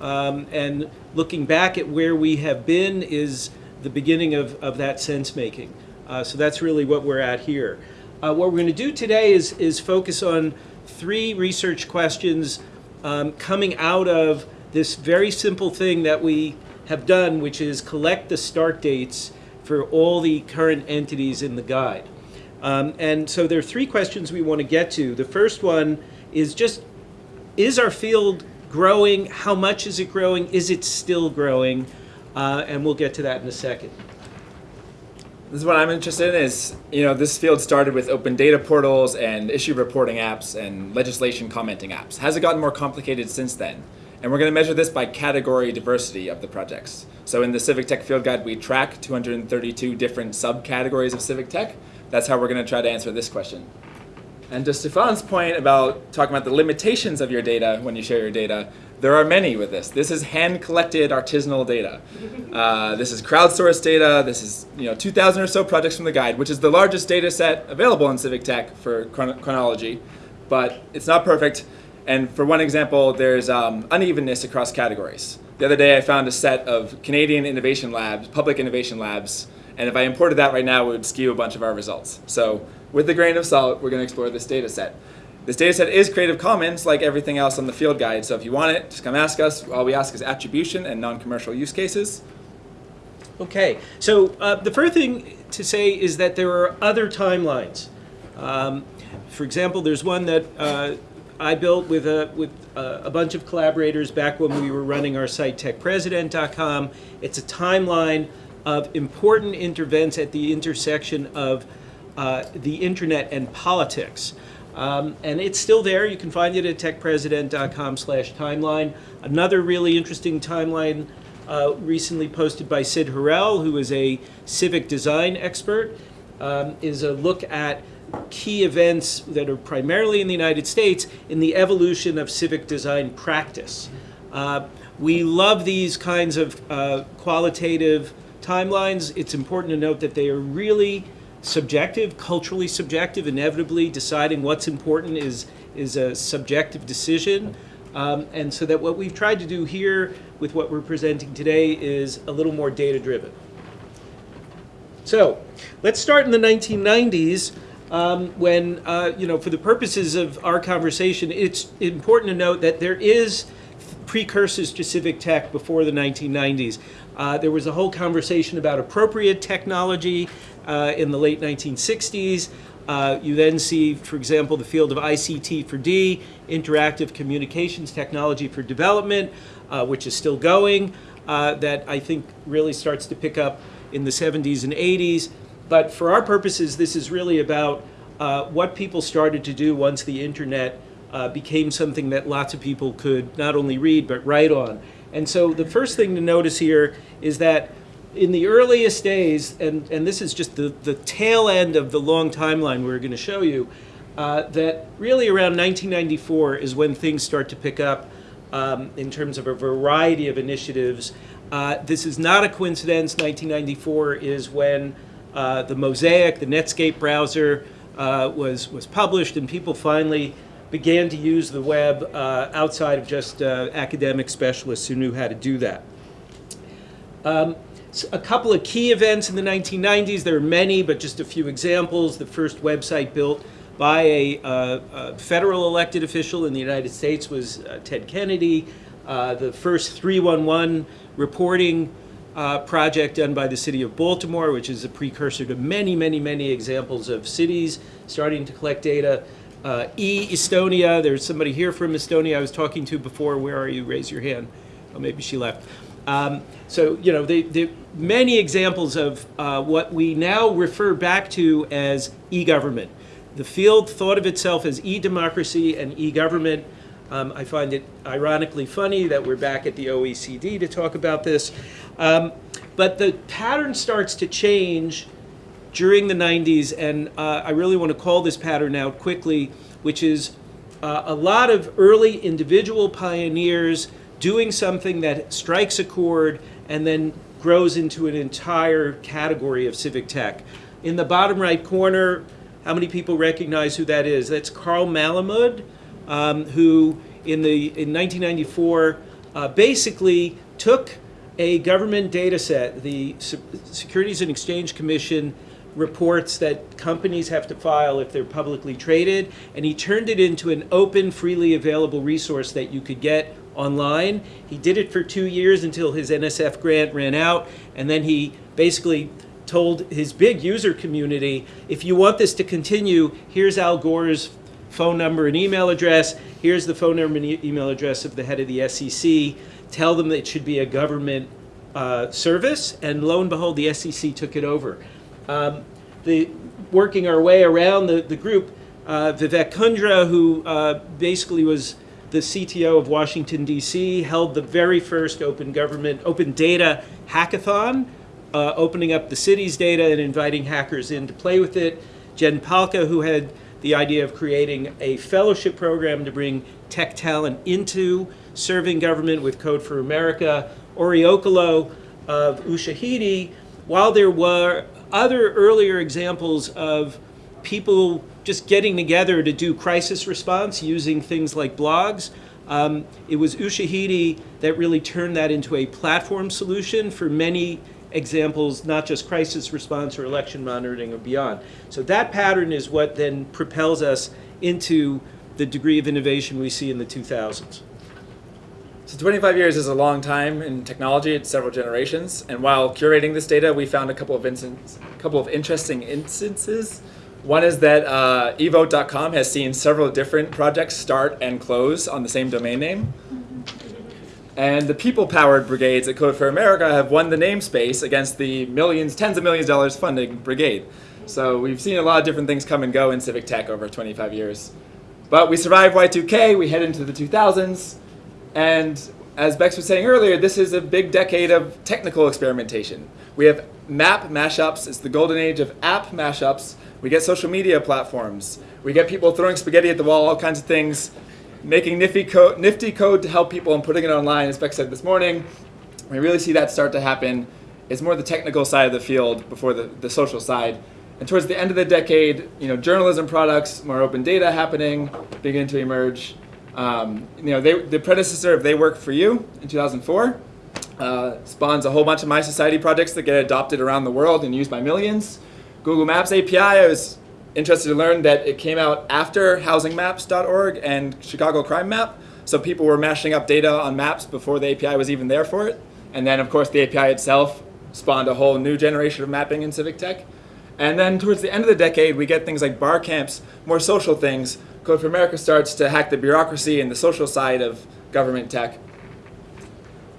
Speaker 7: Um, and looking back at where we have been is the beginning of, of that sense making. Uh, so that's really what we're at here. Uh, what we're going to do today is, is focus on three research questions um, coming out of this very simple thing that we have done, which is collect the start dates for all the current entities in the guide. Um, and so there are three questions we want to get to. The first one is just, is our field growing? How much is it growing? Is it still growing? Uh, and we'll get to that in a second.
Speaker 6: This is what I'm interested in is, you know, this field started with open data portals and issue reporting apps and legislation commenting apps. Has it gotten more complicated since then? And we're going to measure this by category diversity of the projects. So in the Civic Tech Field Guide, we track 232 different subcategories of civic tech. That's how we're going to try to answer this question. And to Stefan's point about talking about the limitations of your data when you share your data, there are many with this. This is hand-collected artisanal data. Uh, this is crowdsourced data. This is you know 2,000 or so projects from the guide, which is the largest data set available in Civic Tech for chron chronology. But it's not perfect. And for one example, there's um, unevenness across categories. The other day I found a set of Canadian innovation labs, public innovation labs, and if I imported that right now, it would skew a bunch of our results. So with a grain of salt, we're going to explore this data set. This data set is Creative Commons, like everything else on the field guide. So if you want it, just come ask us. All we ask is attribution and non-commercial use cases.
Speaker 7: Okay, so uh, the first thing to say is that there are other timelines. Um, for example, there's one that uh, I built with a with a, a bunch of collaborators back when we were running our site techpresident.com. It's a timeline of important intervents at the intersection of uh, the internet and politics. Um, and it's still there. You can find it at techpresident.com slash timeline. Another really interesting timeline uh, recently posted by Cyd Harrell, who is a civic design expert, um, is a look at key events that are primarily in the United States in the evolution of civic design practice. Uh, we love these kinds of uh, qualitative timelines. It's important to note that they are really subjective, culturally subjective. Inevitably, deciding what's important is, is a subjective decision. Um, and so that what we've tried to do here with what we're presenting today is a little more data driven. So let's start in the 1990s um, when, uh, you know, for the purposes of our conversation, it's important to note that there is precursors to civic tech before the 1990s. Uh, there was a whole conversation about appropriate technology uh, in the late 1960s. Uh, you then see, for example, the field of ICT for D, interactive communications technology for development, uh, which is still going, uh, that I think really starts to pick up in the 70s and 80s. But for our purposes, this is really about uh, what people started to do once the internet uh, became something that lots of people could not only read but write on. And so the first thing to notice here is that in the earliest days, and, and this is just the, the tail end of the long timeline we're going to show you, uh, that really around 1994 is when things start to pick up um, in terms of a variety of initiatives. Uh, this is not a coincidence. 1994 is when uh, the Mosaic, the Netscape browser, uh, was, was published, and people finally began to use the web uh, outside of just uh, academic specialists who knew how to do that. Um, a couple of key events in the 1990s. There are many, but just a few examples. The first website built by a, uh, a federal elected official in the United States was uh, Ted Kennedy. Uh, the first 311 reporting uh, project done by the city of Baltimore, which is a precursor to many, many, many examples of cities starting to collect data. Uh, e-Estonia, there's somebody here from Estonia I was talking to before. Where are you? Raise your hand. Oh, maybe she left. Um, so, you know, the, the many examples of uh, what we now refer back to as e-government. The field thought of itself as e-democracy and e-government. Um, I find it ironically funny that we're back at the OECD to talk about this. Um, but the pattern starts to change during the 90s, and uh, I really want to call this pattern out quickly, which is uh, a lot of early individual pioneers doing something that strikes a chord and then grows into an entire category of civic tech. In the bottom right corner, how many people recognize who that is? That's Carl Malamud, um, who in, the, in 1994 uh, basically took a government data set, the Securities and Exchange Commission reports that companies have to file if they're publicly traded, and he turned it into an open, freely available resource that you could get online. He did it for two years until his NSF grant ran out, and then he basically told his big user community, if you want this to continue, here's Al Gore's phone number and email address, here's the phone number and e email address of the head of the SEC, tell them that it should be a government uh, service, and lo and behold, the SEC took it over. Um, the, working our way around the, the group, uh, Vivek Kundra, who uh, basically was the CTO of Washington, D.C., held the very first open government, open data hackathon, uh, opening up the city's data and inviting hackers in to play with it. Jen Pahlka, who had the idea of creating a fellowship program to bring tech talent into serving government with Code for America. Ory Okolloh of Ushahidi, while there were other earlier examples of people just getting together to do crisis response using things like blogs, um, it was Ushahidi that really turned that into a platform solution for many examples, not just crisis response or election monitoring or beyond. So that pattern is what then propels us into the degree of innovation we see in the 2000s.
Speaker 6: So 25 years is a long time in technology. It's several generations. And while curating this data, we found a couple of instance, a couple of interesting instances. One is that uh, evote.com has seen several different projects start and close on the same domain name. And the people-powered brigades at Code for America have won the namespace against the millions, tens of millions of dollars funding brigade. So we've seen a lot of different things come and go in civic tech over 25 years. But we survived Y2K, we head into the 2000s, and as Bex was saying earlier, this is a big decade of technical experimentation. We have map mashups, it's the golden age of app mashups. We get social media platforms. We get people throwing spaghetti at the wall, all kinds of things making nifty code, nifty code to help people and putting it online, as Beck said this morning. We really see that start to happen. It's more the technical side of the field before the, the social side. And towards the end of the decade, you know, journalism products, more open data happening, begin to emerge. Um, you know, they, the predecessor of They Work For You in 2004 uh, spawns a whole bunch of mySociety projects that get adopted around the world and used by millions. Google Maps API, I was interested to learn that it came out after housingmaps.org and Chicago Crime Map. So people were mashing up data on maps before the API was even there for it. And then, of course, the API itself spawned a whole new generation of mapping in civic tech. And then towards the end of the decade, we get things like bar camps, more social things. Code for America starts to hack the bureaucracy and the social side of government tech.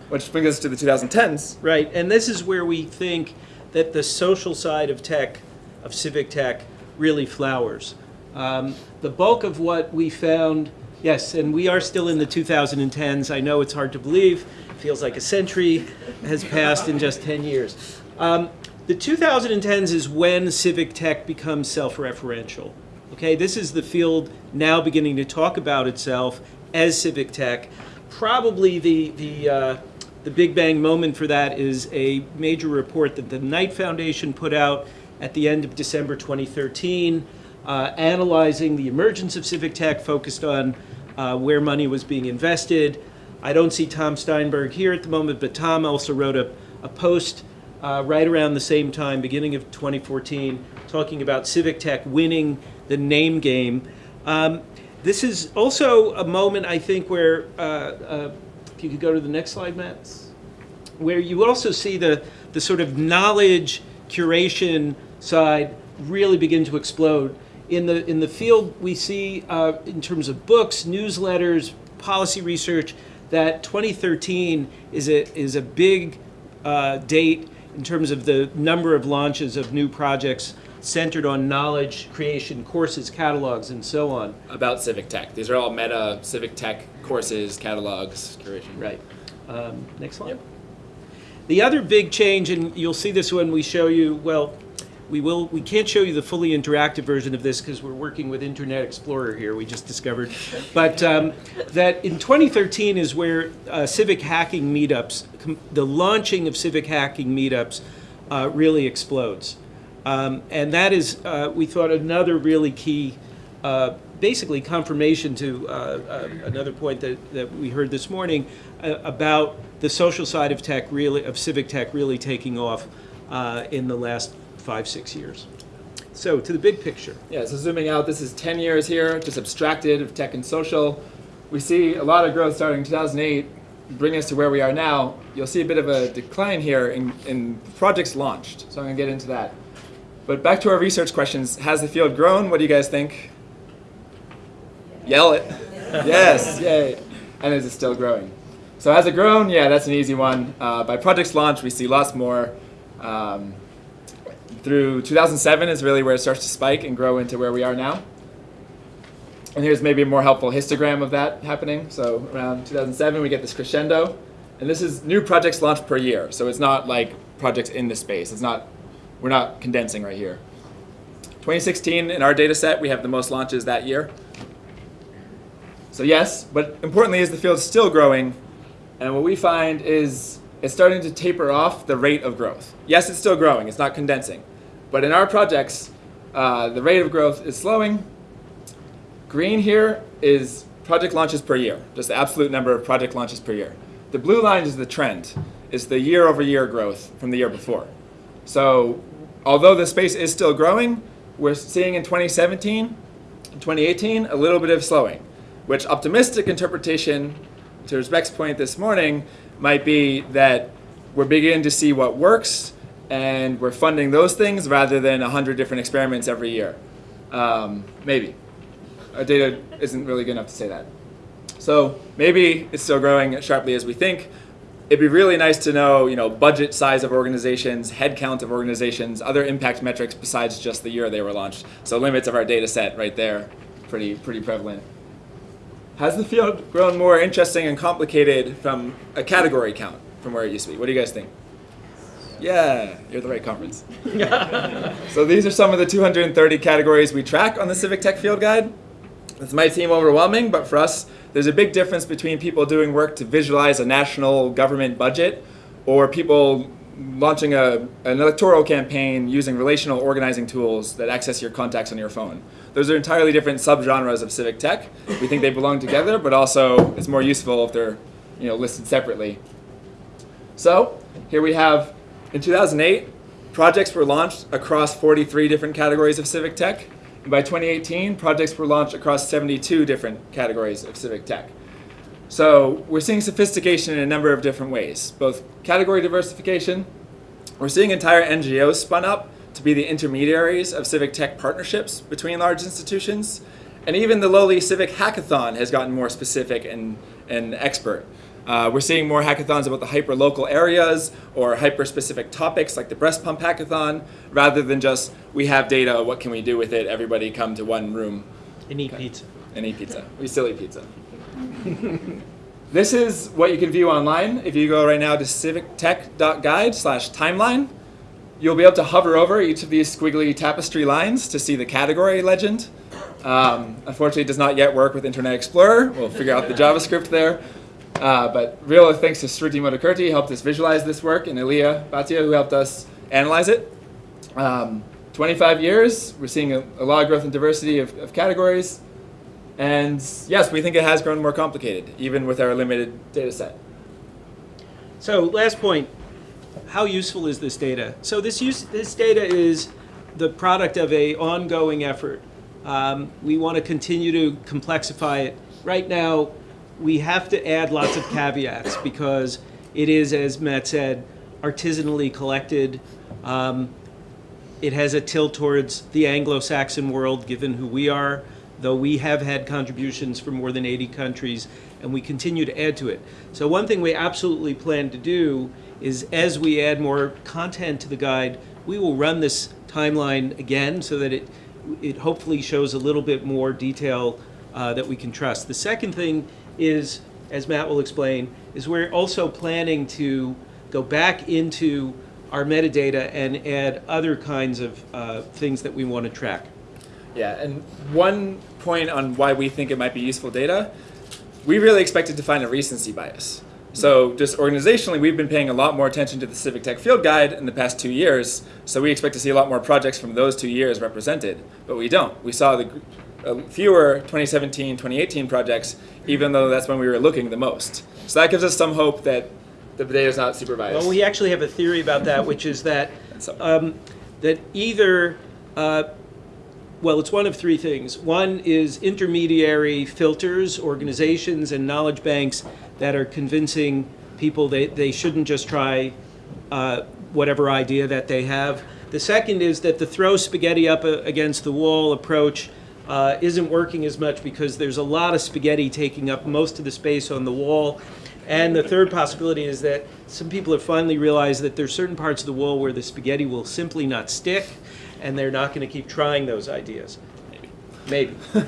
Speaker 6: Which brings us to the 2010s.
Speaker 7: Right, and this is where we think that the social side of tech, of civic tech, really flowers. Um, the bulk of what we found, yes, and we are still in the 2010s. I know it's hard to believe. It feels like a century has passed in just 10 years. Um, the 2010s is when civic tech becomes self-referential. Okay, this is the field now beginning to talk about itself as civic tech. Probably the the uh, the big bang moment for that is a major report that the Knight Foundation put out at the end of December 2013, uh, analyzing the emergence of civic tech, focused on uh, where money was being invested. I don't see Tom Steinberg here at the moment, but Tom also wrote a, a post uh, right around the same time, beginning of 2014, talking about civic tech winning the name game. Um, this is also a moment, I think, where, uh, uh, if you could go to the next slide, Matt, where you also see the, the sort of knowledge curation side really begin to explode. In the, in the field, we see uh, in terms of books, newsletters, policy research, that 2013 is a, is a big uh, date in terms of the number of launches of new projects centered on knowledge creation, courses, catalogs, and so on.
Speaker 6: About civic tech. These are all meta civic tech courses, catalogs, curation.
Speaker 7: Right. Um, next slide. Yep. The other big change, and you'll see this when we show you, well, we will. We can't show you the fully interactive version of this because we're working with Internet Explorer here. We just discovered, but um, that in 2013 is where uh, civic hacking meetups, the launching of civic hacking meetups, uh, really explodes, um, and that is uh, we thought another really key. Uh, basically, confirmation to uh, uh, another point that, that we heard this morning about the social side of tech, really of civic tech, really taking off in the last five, six years. So to the big picture.
Speaker 6: Yeah, so zooming out, this is 10 years here, just abstracted of tech and social. We see a lot of growth starting in 2008, bring us to where we are now. You'll see a bit of a decline here in, in projects launched, so I'm gonna get into that. But back to our research questions. Has the field grown? What do you guys think? Yell it. yes, yay. And is it still growing? So has it grown? Yeah, that's an easy one. Uh, by projects launched, we see lots more. Um, through 2007 is really where it starts to spike and grow into where we are now. And here's maybe a more helpful histogram of that happening. So around 2007, we get this crescendo. And this is new projects launched per year. So it's not like projects in the space. It's not, we're not condensing right here. 2016, in our data set, we have the most launches that year. So yes, but importantly is the field still growing, and what we find is it's starting to taper off the rate of growth. Yes, it's still growing, it's not condensing. But in our projects, uh, the rate of growth is slowing. Green here is project launches per year, just the absolute number of project launches per year. The blue line is the trend, is the year over year growth from the year before. So although the space is still growing, we're seeing in 2017 and 2018 a little bit of slowing, which optimistic interpretation, to Rebecca's point this morning, might be that we're beginning to see what works and we're funding those things rather than 100 different experiments every year. Um, maybe. Our data isn't really good enough to say that. So maybe it's still growing as sharply as we think. It'd be really nice to know, you know, budget size of organizations, head count of organizations, other impact metrics besides just the year they were launched. So limits of our data set right there, pretty pretty prevalent. Has the field grown more interesting and complicated from a category count from where it used to be? What do you guys think? Yeah, you're the right conference. so these are some of the 230 categories we track on the Civic Tech Field Guide. This might seem overwhelming, but for us, there's a big difference between people doing work to visualize a national government budget or people launching a, an electoral campaign using relational organizing tools that access your contacts on your phone. Those are entirely different subgenres of civic tech. We think they belong together, but also it's more useful if they're you know, listed separately. So here we have, in 2008, projects were launched across 43 different categories of civic tech. And by 2018, projects were launched across 72 different categories of civic tech. So we're seeing sophistication in a number of different ways, both category diversification. We're seeing entire NGOs spun up to be the intermediaries of civic tech partnerships between large institutions. And even the lowly civic hackathon has gotten more specific and, and expert. Uh, we're seeing more hackathons about the hyper-local areas or hyper-specific topics like the breast pump hackathon, rather than just, we have data, what can we do with it, everybody come to one room
Speaker 7: And eat pizza.
Speaker 6: and eat pizza. We still eat pizza. this is what you can view online. If you go right now to civictech.guide slash timeline, you'll be able to hover over each of these squiggly tapestry lines to see the category legend. Um, unfortunately, it does not yet work with Internet Explorer. We'll figure out the JavaScript there. Uh, but real thanks to Sruti Modekurty, helped us visualize this work, and Aliya Bhatia, who helped us analyze it. Um, 25 years, we're seeing a, a lot of growth and diversity of, of categories. And yes, we think it has grown more complicated, even with our limited data set.
Speaker 7: So last point, how useful is this data? So this use, this data is the product of a ongoing effort. Um, we want to continue to complexify it. Right now, we have to add lots of caveats because it is, as Matt said, artisanally collected. Um, it has a tilt towards the Anglo-Saxon world, given who we are, though we have had contributions from more than 80 countries, and we continue to add to it. So one thing we absolutely plan to do is as we add more content to the guide, we will run this timeline again so that it, it hopefully shows a little bit more detail uh, that we can trust. The second thing is, as Matt will explain, is we're also planning to go back into our metadata and add other kinds of uh, things that we want to track.
Speaker 6: Yeah, and one point on why we think it might be useful data, we really expected to find a recency bias. So just organizationally, we've been paying a lot more attention to the Civic Tech Field Guide in the past two years, so we expect to see a lot more projects from those two years represented, but we don't. We saw the fewer 2017, 2018 projects, even though that's when we were looking the most. So that gives us some hope that the data is not supervised.
Speaker 7: Well, we actually have a theory about that, which is that um, that either, uh, well, it's one of three things. One is intermediary filters, organizations, and knowledge banks that are convincing people that they shouldn't just try uh, whatever idea that they have. The second is that the throw spaghetti up against the wall approach uh, isn't working as much because there's a lot of spaghetti taking up most of the space on the wall. And the third possibility is that some people have finally realized that there's certain parts of the wall where the spaghetti will simply not stick, and they're not going to keep trying those ideas. Maybe.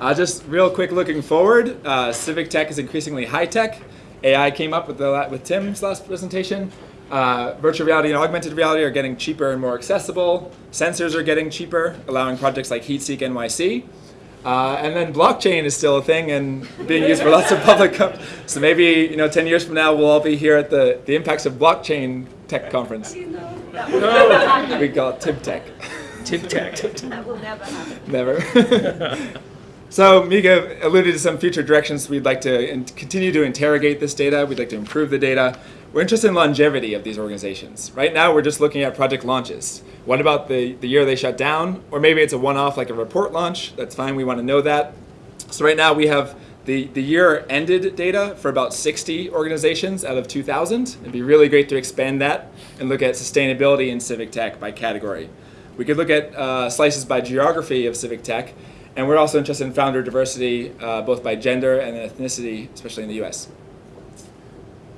Speaker 6: Uh, just real quick looking forward, uh, civic tech is increasingly high tech. AI came up with, the, with Tim's last presentation. Uh, virtual reality and augmented reality are getting cheaper and more accessible. Sensors are getting cheaper, allowing projects like HeatSeek NYC. Uh, and then blockchain is still a thing and being used for lots of public. So maybe you know, 10 years from now, we'll all be here at the, the Impacts of Blockchain Tech Conference. No, we call it TibTech.
Speaker 7: Tip Tech.
Speaker 8: That will never happen.
Speaker 6: Never. so Micah alluded to some future directions we'd like to in- continue to interrogate this data. We'd like to improve the data. We're interested in longevity of these organizations. Right now, we're just looking at project launches. What about the, the year they shut down? Or maybe it's a one-off like a report launch. That's fine. We want to know that. So right now we have the, the year ended data for about 60 organizations out of 2,000. It'd be really great to expand that and look at sustainability in civic tech by category. We could look at uh, slices by geography of civic tech, and we're also interested in founder diversity, uh, both by gender and ethnicity, especially in the US.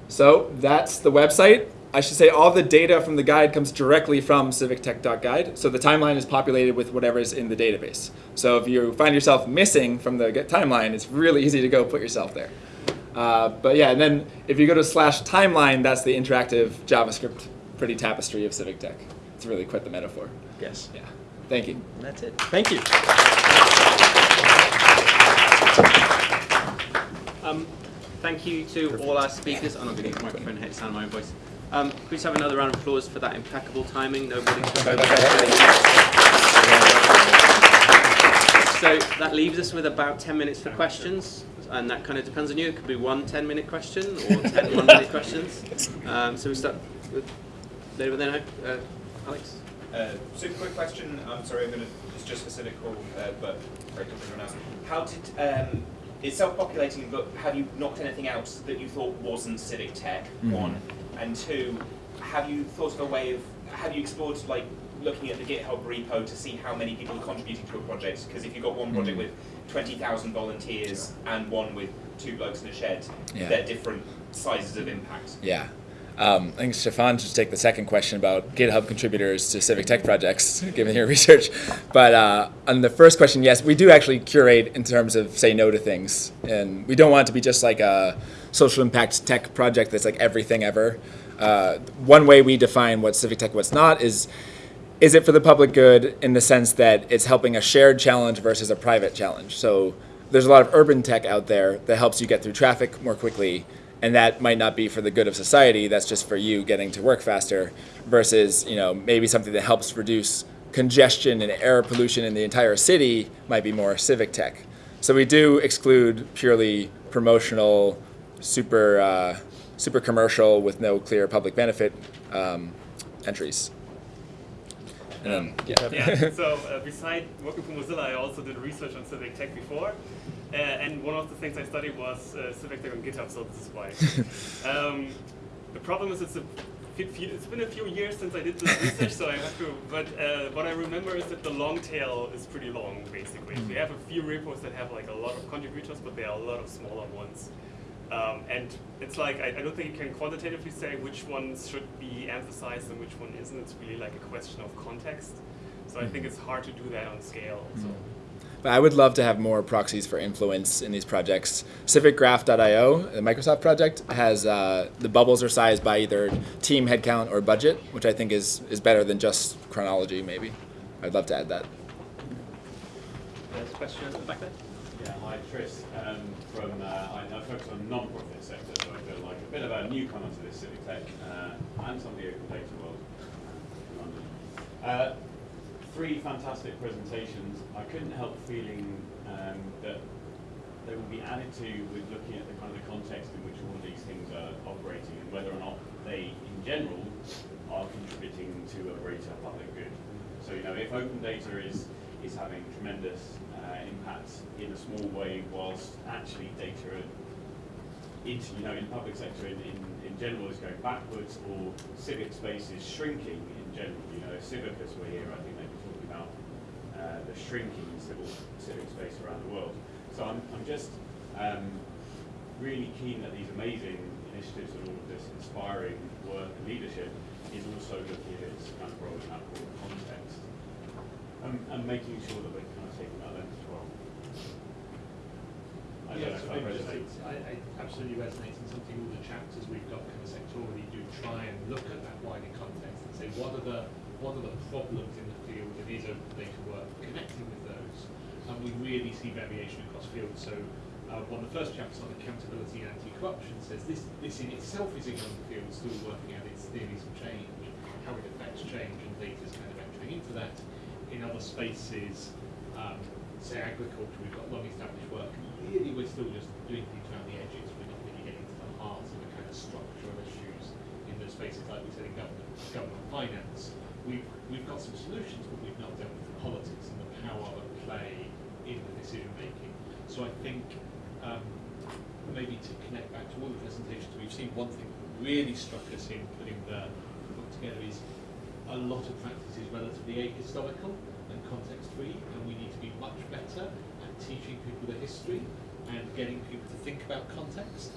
Speaker 6: So that's the website. I should say all the data from the guide comes directly from civictech.guide. So the timeline is populated with whatever is in the database. So if you find yourself missing from the timeline, it's really easy to go put yourself there. Uh, but yeah, and then if you go to slash timeline, that's the interactive JavaScript pretty tapestry of civic tech. It's really quite the metaphor.
Speaker 7: Yes.
Speaker 6: Yeah. Thank you.
Speaker 7: And that's it. Thank you.
Speaker 1: Um, thank you to all our speakers. I'm not going to use the microphone here to sound my own voice. Um, please have another round of applause for that impeccable timing. Nobody. So that leaves us with about 10 minutes for questions, and that kind of depends on you. It could be one 10 minute question or 10 one minute questions. Um, so we start with David then, uh, Alex.
Speaker 9: Uh, super quick question. I'm sorry, I'm going to. It's just for Civic Hall, uh, but very quick everyone else. How did um, it's self-populating, but have you knocked anything out that you thought wasn't Civic Tech? Mm. One and two. Have you thought of a way of? Have you explored like looking at the GitHub repo to see how many people are contributing to a project? Because if you've got one mm. project with 20,000 volunteers and one with two blokes in a shed,
Speaker 6: Yeah.
Speaker 9: they're different sizes of impact.
Speaker 6: Yeah. Um, I think Stefan should take the second question about GitHub contributors to civic tech projects, given your research. But uh, on the first question, yes, we do actually curate in terms of say no to things. And we don't want it to be just like a social impact tech project that's like everything ever. Uh, one way we define what civic tech, what's not, is is it for the public good in the sense that it's helping a shared challenge versus a private challenge? So there's a lot of urban tech out there that helps you get through traffic more quickly, and that might not be for the good of society. That's just for you getting to work faster, versus you know maybe something that helps reduce congestion and air pollution in the entire city might be more civic tech. So we do exclude purely promotional, super uh, super commercial with no clear public benefit um, entries. And then, yeah.
Speaker 4: Yeah, so uh, beside working for Mozilla, I also did research on civic tech before. Uh, and one of the things I studied was uh, civic on GitHub, so this is why. um, the problem is it's a it's been a few years since I did this research, so I have to. But uh, what I remember is that the long tail is pretty long, basically. We have a few repos that have like a lot of contributors, but there are a lot of smaller ones. Um, and it's like I, I don't think you can quantitatively say which ones should be emphasized and which one isn't. It's really like a question of context. So I think it's hard to do that on scale. So.
Speaker 6: But I would love to have more proxies for influence in these projects. CivicGraph.io, the Microsoft project, has uh, the bubbles are sized by either team headcount or budget, which I think is, is better than just chronology, maybe. I'd love to add that.
Speaker 1: There's a question at the back there.
Speaker 10: Yeah, hi Chris. Um, from uh, I, I focus on the non-profit sector, so I feel like a bit of a newcomer to this civic tech uh, and some of the open data world in London. Uh, three fantastic presentations. I couldn't help feeling um, that they will be added to with looking at the kind of the context in which all of these things are operating and whether or not they, in general, are contributing to a greater public good. So, you know, if open data is is having tremendous uh, impact in a small way, whilst actually data into, you know, in the public sector in, in, in general is going backwards, or civic space is shrinking in general. You know, Civicus were here, I think they were talking about uh, the shrinking civil civic space around the world. So I'm, I'm just um, really keen that these amazing initiatives and all of this inspiring work and leadership is also looking at its kind of role in that broader context and, and making sure that we're kind of taking that lens as well. I
Speaker 5: Yeah, so
Speaker 10: that
Speaker 5: maybe just
Speaker 10: resonates.
Speaker 5: I, I absolutely resonates in something all the chapters we've got kind of sectorally do try and look at that wider context and say what are the what are the problems in the field that is open data work connecting with those see variation across fields so uh, one of the first chapters on accountability and anti-corruption says this this in itself is a young field still working out its theories of change how it affects change and data is kind of entering into that in other spaces um, say agriculture, we've got long established work. Really, we're still just doing things around the edges. We're not really getting to the heart of the kind of structural issues in those spaces, like we said in government, government finance. We've, we've got some solutions, but we've not dealt with the politics and the power of play in the decision making. So I think um, maybe to connect back to all the presentations we've seen, one thing that really struck us in putting the book together is a lot of practice is relatively ahistorical and context free, and we need to be much better at teaching people the history and getting people to think about context.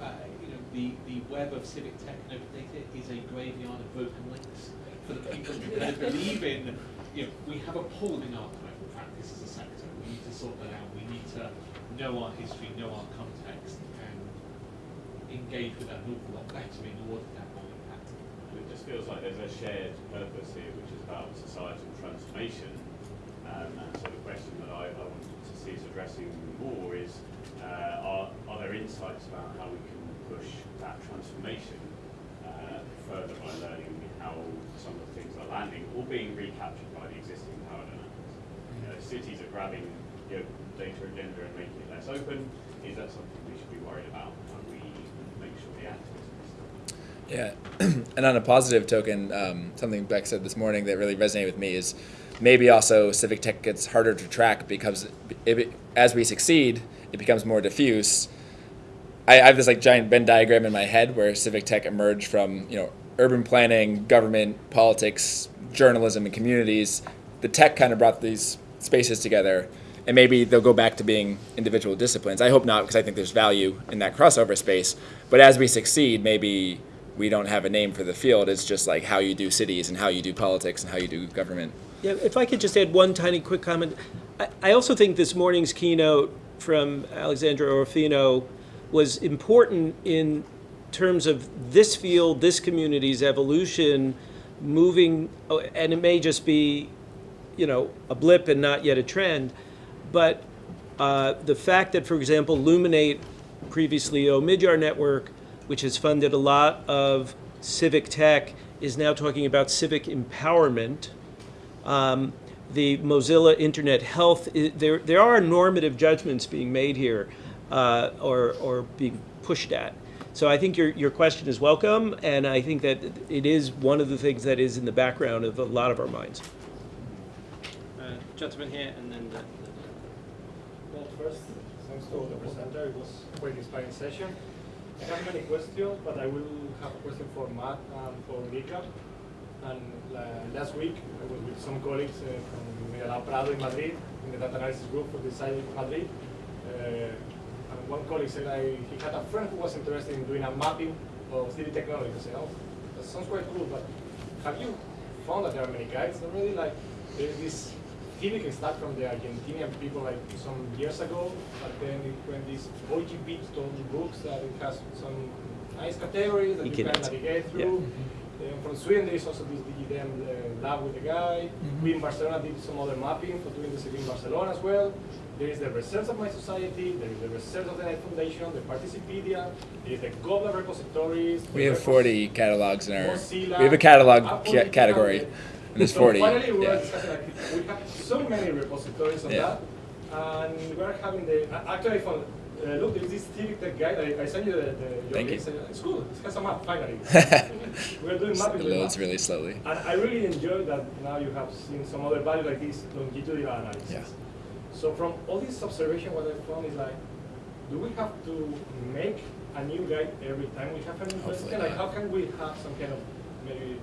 Speaker 5: Uh, you know, the, the web of civic tech and open data is a graveyard of broken links for the people who believe in, you know, we have appalling archival practice as a sector. Sort that out. We need to know our history, know our context, and engage with that an awful lot better in order to have more impact.
Speaker 10: And It just feels like there's a shared purpose here, which is about societal transformation. Um, and so the question that I, I wanted to see us addressing more is, uh, are, are there insights about how we can push that transformation uh, further by learning how some of the things are landing or being recaptured by the existing power dynamics? You know, cities are grabbing you know, data agenda and making it less open. Is that something we should be worried about? How we make sure still
Speaker 6: Yeah, and on a positive token, um, something Beck said this morning that really resonated with me is maybe also civic tech gets harder to track because if it, as we succeed, it becomes more diffuse. I, I have this like giant Venn diagram in my head where civic tech emerged from you know urban planning, government, politics, journalism, and communities. The tech kind of brought these spaces together, and maybe they'll go back to being individual disciplines. I hope not, because I think there's value in that crossover space. But as we succeed, maybe we don't have a name for the field. It's just like how you do cities and how you do politics and how you do government.
Speaker 7: Yeah, if I could just add one tiny quick comment. I, I also think this morning's keynote from Alessandra Orofino was important in terms of this field, this community's evolution, moving, oh, and it may just be, you know, a blip and not yet a trend, but uh, the fact that, for example, Luminate, previously Omidyar Network, which has funded a lot of civic tech, is now talking about civic empowerment. Um, the Mozilla Internet Health, there, there are normative judgments being made here uh, or, or being pushed at. So I think your, your question is welcome, and I think that it is one of the things that is in the background of a lot of our minds.
Speaker 1: Uh, gentleman here, and then the,
Speaker 8: First, thanks to the presenter, it was a quite inspiring session. I have many questions, but I will have a question for Matt and for Micah. And uh, last week, I was with some colleagues uh, from Medialab Prado in Madrid, in the data analysis group for the site in Madrid. Uh, and one colleague said I, he had a friend who was interested in doing a mapping of city technology. I said, oh, that sounds quite cool, but have you found that there are many guides already? Like, there's this civic stuff from the Argentinian people like some years ago, but then it went this OGB told books that it has some nice categories that you can navigate through. Then mm-hmm. from Sweden, there is also this DigiDem uh, lab with the guy. Mm-hmm. We in Barcelona did some other mapping for doing the city in Barcelona as well. There is the Research of mySociety, there is the Research of the Net Foundation, the Participedia, there is the Goblet repositories.
Speaker 6: We have
Speaker 8: repos-
Speaker 6: 40 catalogs in our.
Speaker 8: Mozilla,
Speaker 6: We have a catalog
Speaker 8: ah,
Speaker 6: ca- category,
Speaker 8: Digital.
Speaker 6: And there's
Speaker 8: So
Speaker 6: 40.
Speaker 8: finally, we were
Speaker 6: Yeah.
Speaker 8: discussing like we have so many repositories on
Speaker 6: Yeah.
Speaker 8: that, and we're having the actually I found. Uh, look, there's this civic tech guide. I, I sent you the, the your
Speaker 6: Thank you.
Speaker 8: It's cool. It has a map finally. we're doing
Speaker 6: It
Speaker 8: mapping. with
Speaker 6: loads really slowly.
Speaker 8: And I really enjoy that now you have seen some other value like this longitudinal analysis.
Speaker 6: Yeah.
Speaker 8: So from all this observation, what I found is like, do we have to make a new guide every time we have a new question? Like, how can we have some kind of maybe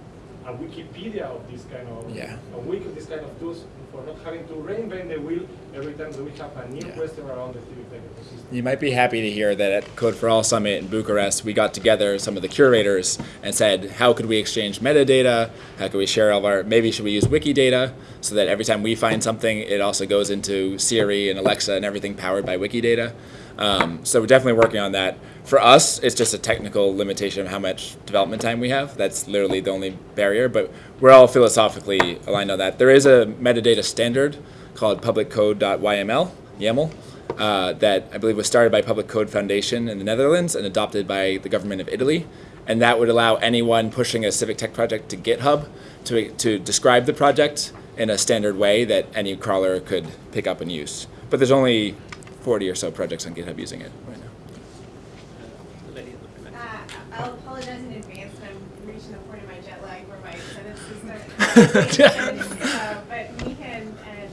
Speaker 8: a Wikipedia of this kind of
Speaker 6: Yeah.
Speaker 8: a week of this kind of tools for not having to reinvent the wheel every time that we have a new
Speaker 6: Yeah.
Speaker 8: question around the civic?
Speaker 6: You might be happy to hear that at Code for All Summit in Bucharest, we got together some of the curators and said, how could we exchange metadata? How could we share all of our, maybe should we use Wikidata so that every time we find something, it also goes into Siri and Alexa and everything powered by Wikidata? Um, so we're definitely working on that. For us, it's just a technical limitation of how much development time we have. That's literally the only barrier, but we're all philosophically aligned on that. There is a metadata standard called publiccode.yml, YAML, uh, that I believe was started by Public Code Foundation in the Netherlands and adopted by the government of Italy. And that would allow anyone pushing a civic tech project to GitHub to, to describe the project in a standard way that any crawler could pick up and use. But there's only 40 or so projects on GitHub using it right now.
Speaker 1: The lady in the back.
Speaker 11: Uh, I'll apologize in advance, I'm reaching the point of my jet lag where my sentences start. Uh, But Micah and and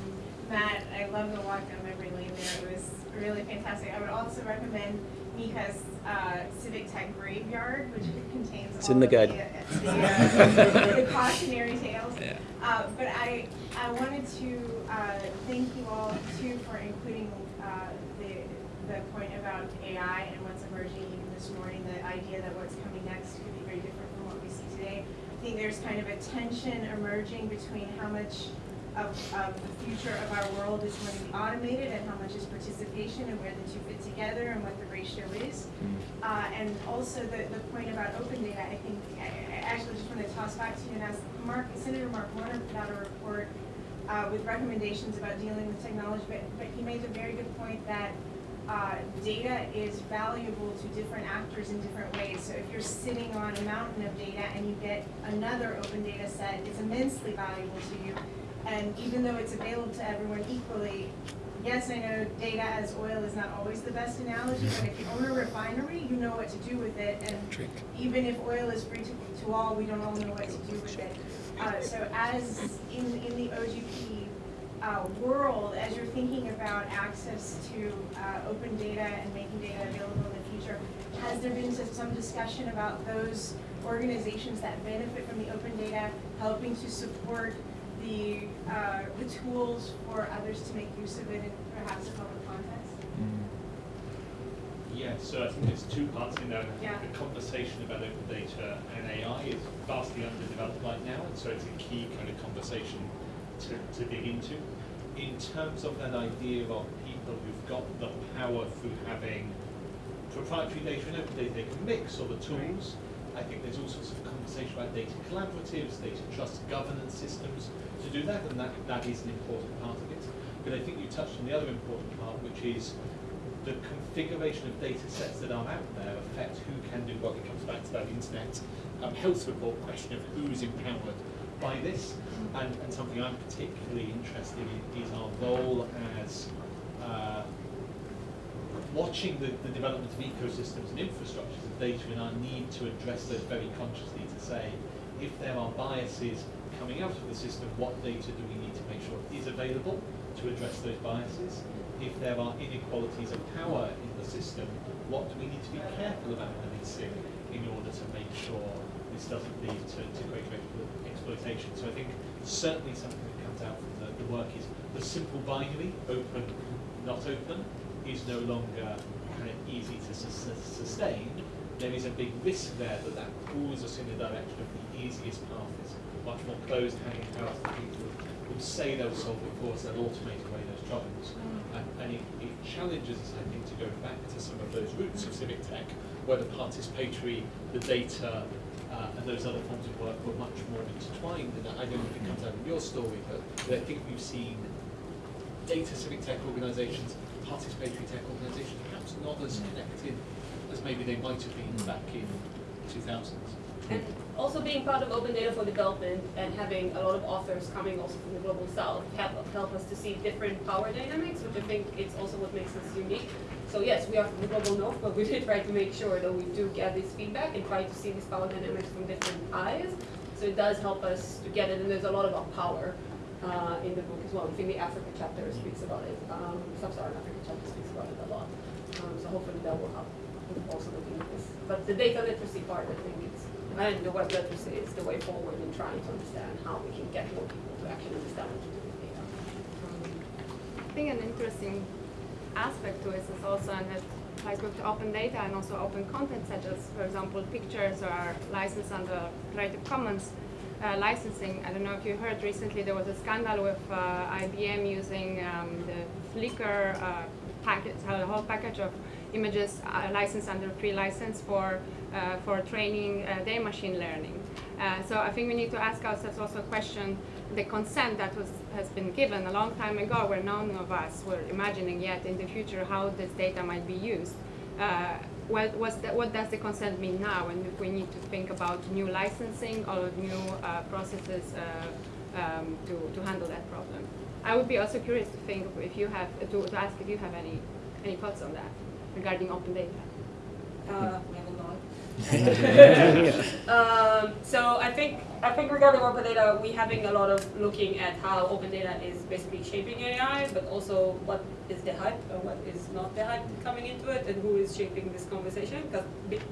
Speaker 11: Matt, I love the walk down memory lane there. It was really fantastic. I would also recommend Micah's uh, Civic Tech Graveyard, which contains
Speaker 1: It's
Speaker 11: all
Speaker 1: in the
Speaker 11: of
Speaker 1: guide.
Speaker 11: uh, the, uh, the cautionary tales.
Speaker 6: Yeah.
Speaker 11: Uh, but I, I wanted to uh, thank you all too for including uh, the, the point about AI and what's emerging even this morning, the idea that what's coming next could be very different from what we see today. I think there's kind of a tension emerging between how much of, of the future of our world is going to be automated and how much is participation and where the two fit together and what the ratio is. Uh, and also the, the point about open data, I think, I, I actually just want to toss back to you and ask, Mark, Senator Mark Warner put out a report uh, with recommendations about dealing with technology, but, but he made a very good point that uh, data is valuable to different actors in different ways. So if you're sitting on a mountain of data and you get another open data set, it's immensely valuable to you. And even though it's available to everyone equally, yes, I know data as oil is not always the best analogy, but if you own a refinery, you know what to do with it. And
Speaker 6: Drink.
Speaker 11: even if oil is free to, to all, we don't all know what to do with it. Uh, so as in, in the OGP uh, world, as you're thinking about access to uh, open data and making data available in the future, has there been some- some discussion about those organizations that benefit from the open data helping to support the, uh, the tools for others to make use of it in perhaps a public context?
Speaker 5: Yeah, so I think there's two parts in there.
Speaker 11: Yeah.
Speaker 5: The conversation about open data and AI is vastly underdeveloped right now, and so it's a key kind of conversation to, to dig into. In terms of that idea of people who've got the power through having proprietary data and open data they can mix, or the tools, I think there's all sorts of conversation about data collaboratives, data trust governance systems to do that, and that, that is an important part of it. But I think you touched on the other important part, which is the configuration of data sets that are out there affect who can do what. It comes back to that internet um, health report question of who's empowered by this. And, and something I'm particularly interested in is our role as watching the, the development of ecosystems and infrastructures of data and our need to address those very consciously to say if there are biases coming out of the system, what data do we need to make sure is available to address those biases? If there are inequalities of power in the system, what do we need to be careful about policing in order to make sure this doesn't lead to, to greater explo- exploitation? So I think certainly something that comes out from the, the work is the simple binary, open, not open, is no longer kind of easy to sus- sustain. There is a big risk there that that pulls us in the direction of the easiest path is much more closed hanging out that people will say they'll solve it for us, they'll automate away those troubles. And, and it, it challenges us, I think, to go back to some of those roots of civic tech, where the participatory, the data, uh, and those other forms of work were much more intertwined. And I don't know if it comes out in your story, but, but I think we've seen data civic tech organisations, participatory tech organisations, perhaps not as mm. connected as maybe they might have been back in 2000s.
Speaker 2: And also being part of Open Data for Development and having a lot of authors coming also from the Global South help, help us to see different power dynamics, which I think it's also what makes us unique. So yes, we are from the Global North, but we did try to make sure that we do get this feedback and try to see these power dynamics from different eyes. So it does help us to get it, and there's a lot about power uh, in the book as well. I think the Africa chapter speaks about it. Um, Sub-Saharan Africa chapter speaks about it a lot. Um, so hopefully that will help also looking at this. But the data literacy part, I think it's, and the web literacy is the way forward in trying to understand how we can get more people to actually understand what to do with data. Um,
Speaker 3: I think an interesting aspect to this is also, ties both to open data and also open content, such as, for example, pictures are licensed under Creative Commons uh, licensing. I don't know if you heard recently there was a scandal with uh, IBM using um, the Flickr uh, package, the whole package of images uh, licensed under free license for, uh, for training uh, their machine learning. So I think we need to ask ourselves also a question, the consent that was, has been given a long time ago where none of us were imagining yet in the future how this data might be used. What, what does the consent mean now and we need to think about new licensing or new uh, processes uh, um, to, to handle that problem? I would be also curious to think if you have, to, to ask if you have any, any thoughts on that regarding open data.
Speaker 2: Uh, um, so I think I think regarding open data, we having a lot of looking at how open data is basically shaping AI, but also what is the hype and what is not the hype coming into it, and who is shaping this conversation. Because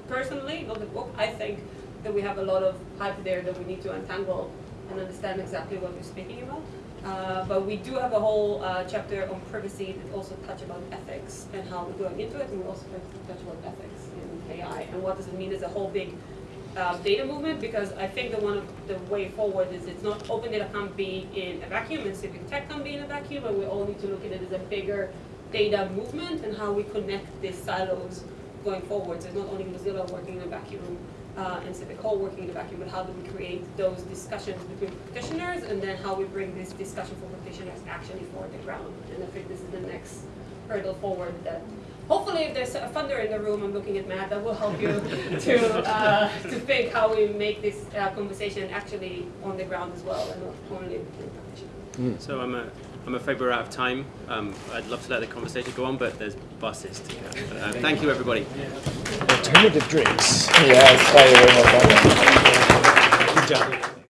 Speaker 2: personally, not the book, I think that we have a lot of hype there that we need to untangle and understand exactly what we're speaking about. Uh, but we do have a whole uh, chapter on privacy that also touch about ethics and how we're going into it, and we also touch about ethics AI and what does it mean as a whole big uh, data movement. Because I think the one of the way forward is it's not open data can't be in a vacuum, and civic tech can't be in a vacuum, and we all need to look at it as a bigger data movement and how we connect these silos going forward. So it's not only Mozilla working in a vacuum uh, and Civic Hall working in a vacuum, but how do we create those discussions between practitioners and then how we bring this discussion for practitioners actually for the ground. And I think this is the next hurdle forward that hopefully if there's a funder in the room, I'm looking at Matt, that will help you to, uh, to think how we make this uh, conversation actually on the ground as well and not only between practitioners.
Speaker 1: So I'm a, I'm afraid we're out of time. Um, I'd love to let the conversation go on, but there's buses to go. But, uh, thank you, everybody.
Speaker 12: Alternative drinks. Yeah, it's very, very well done. Good job.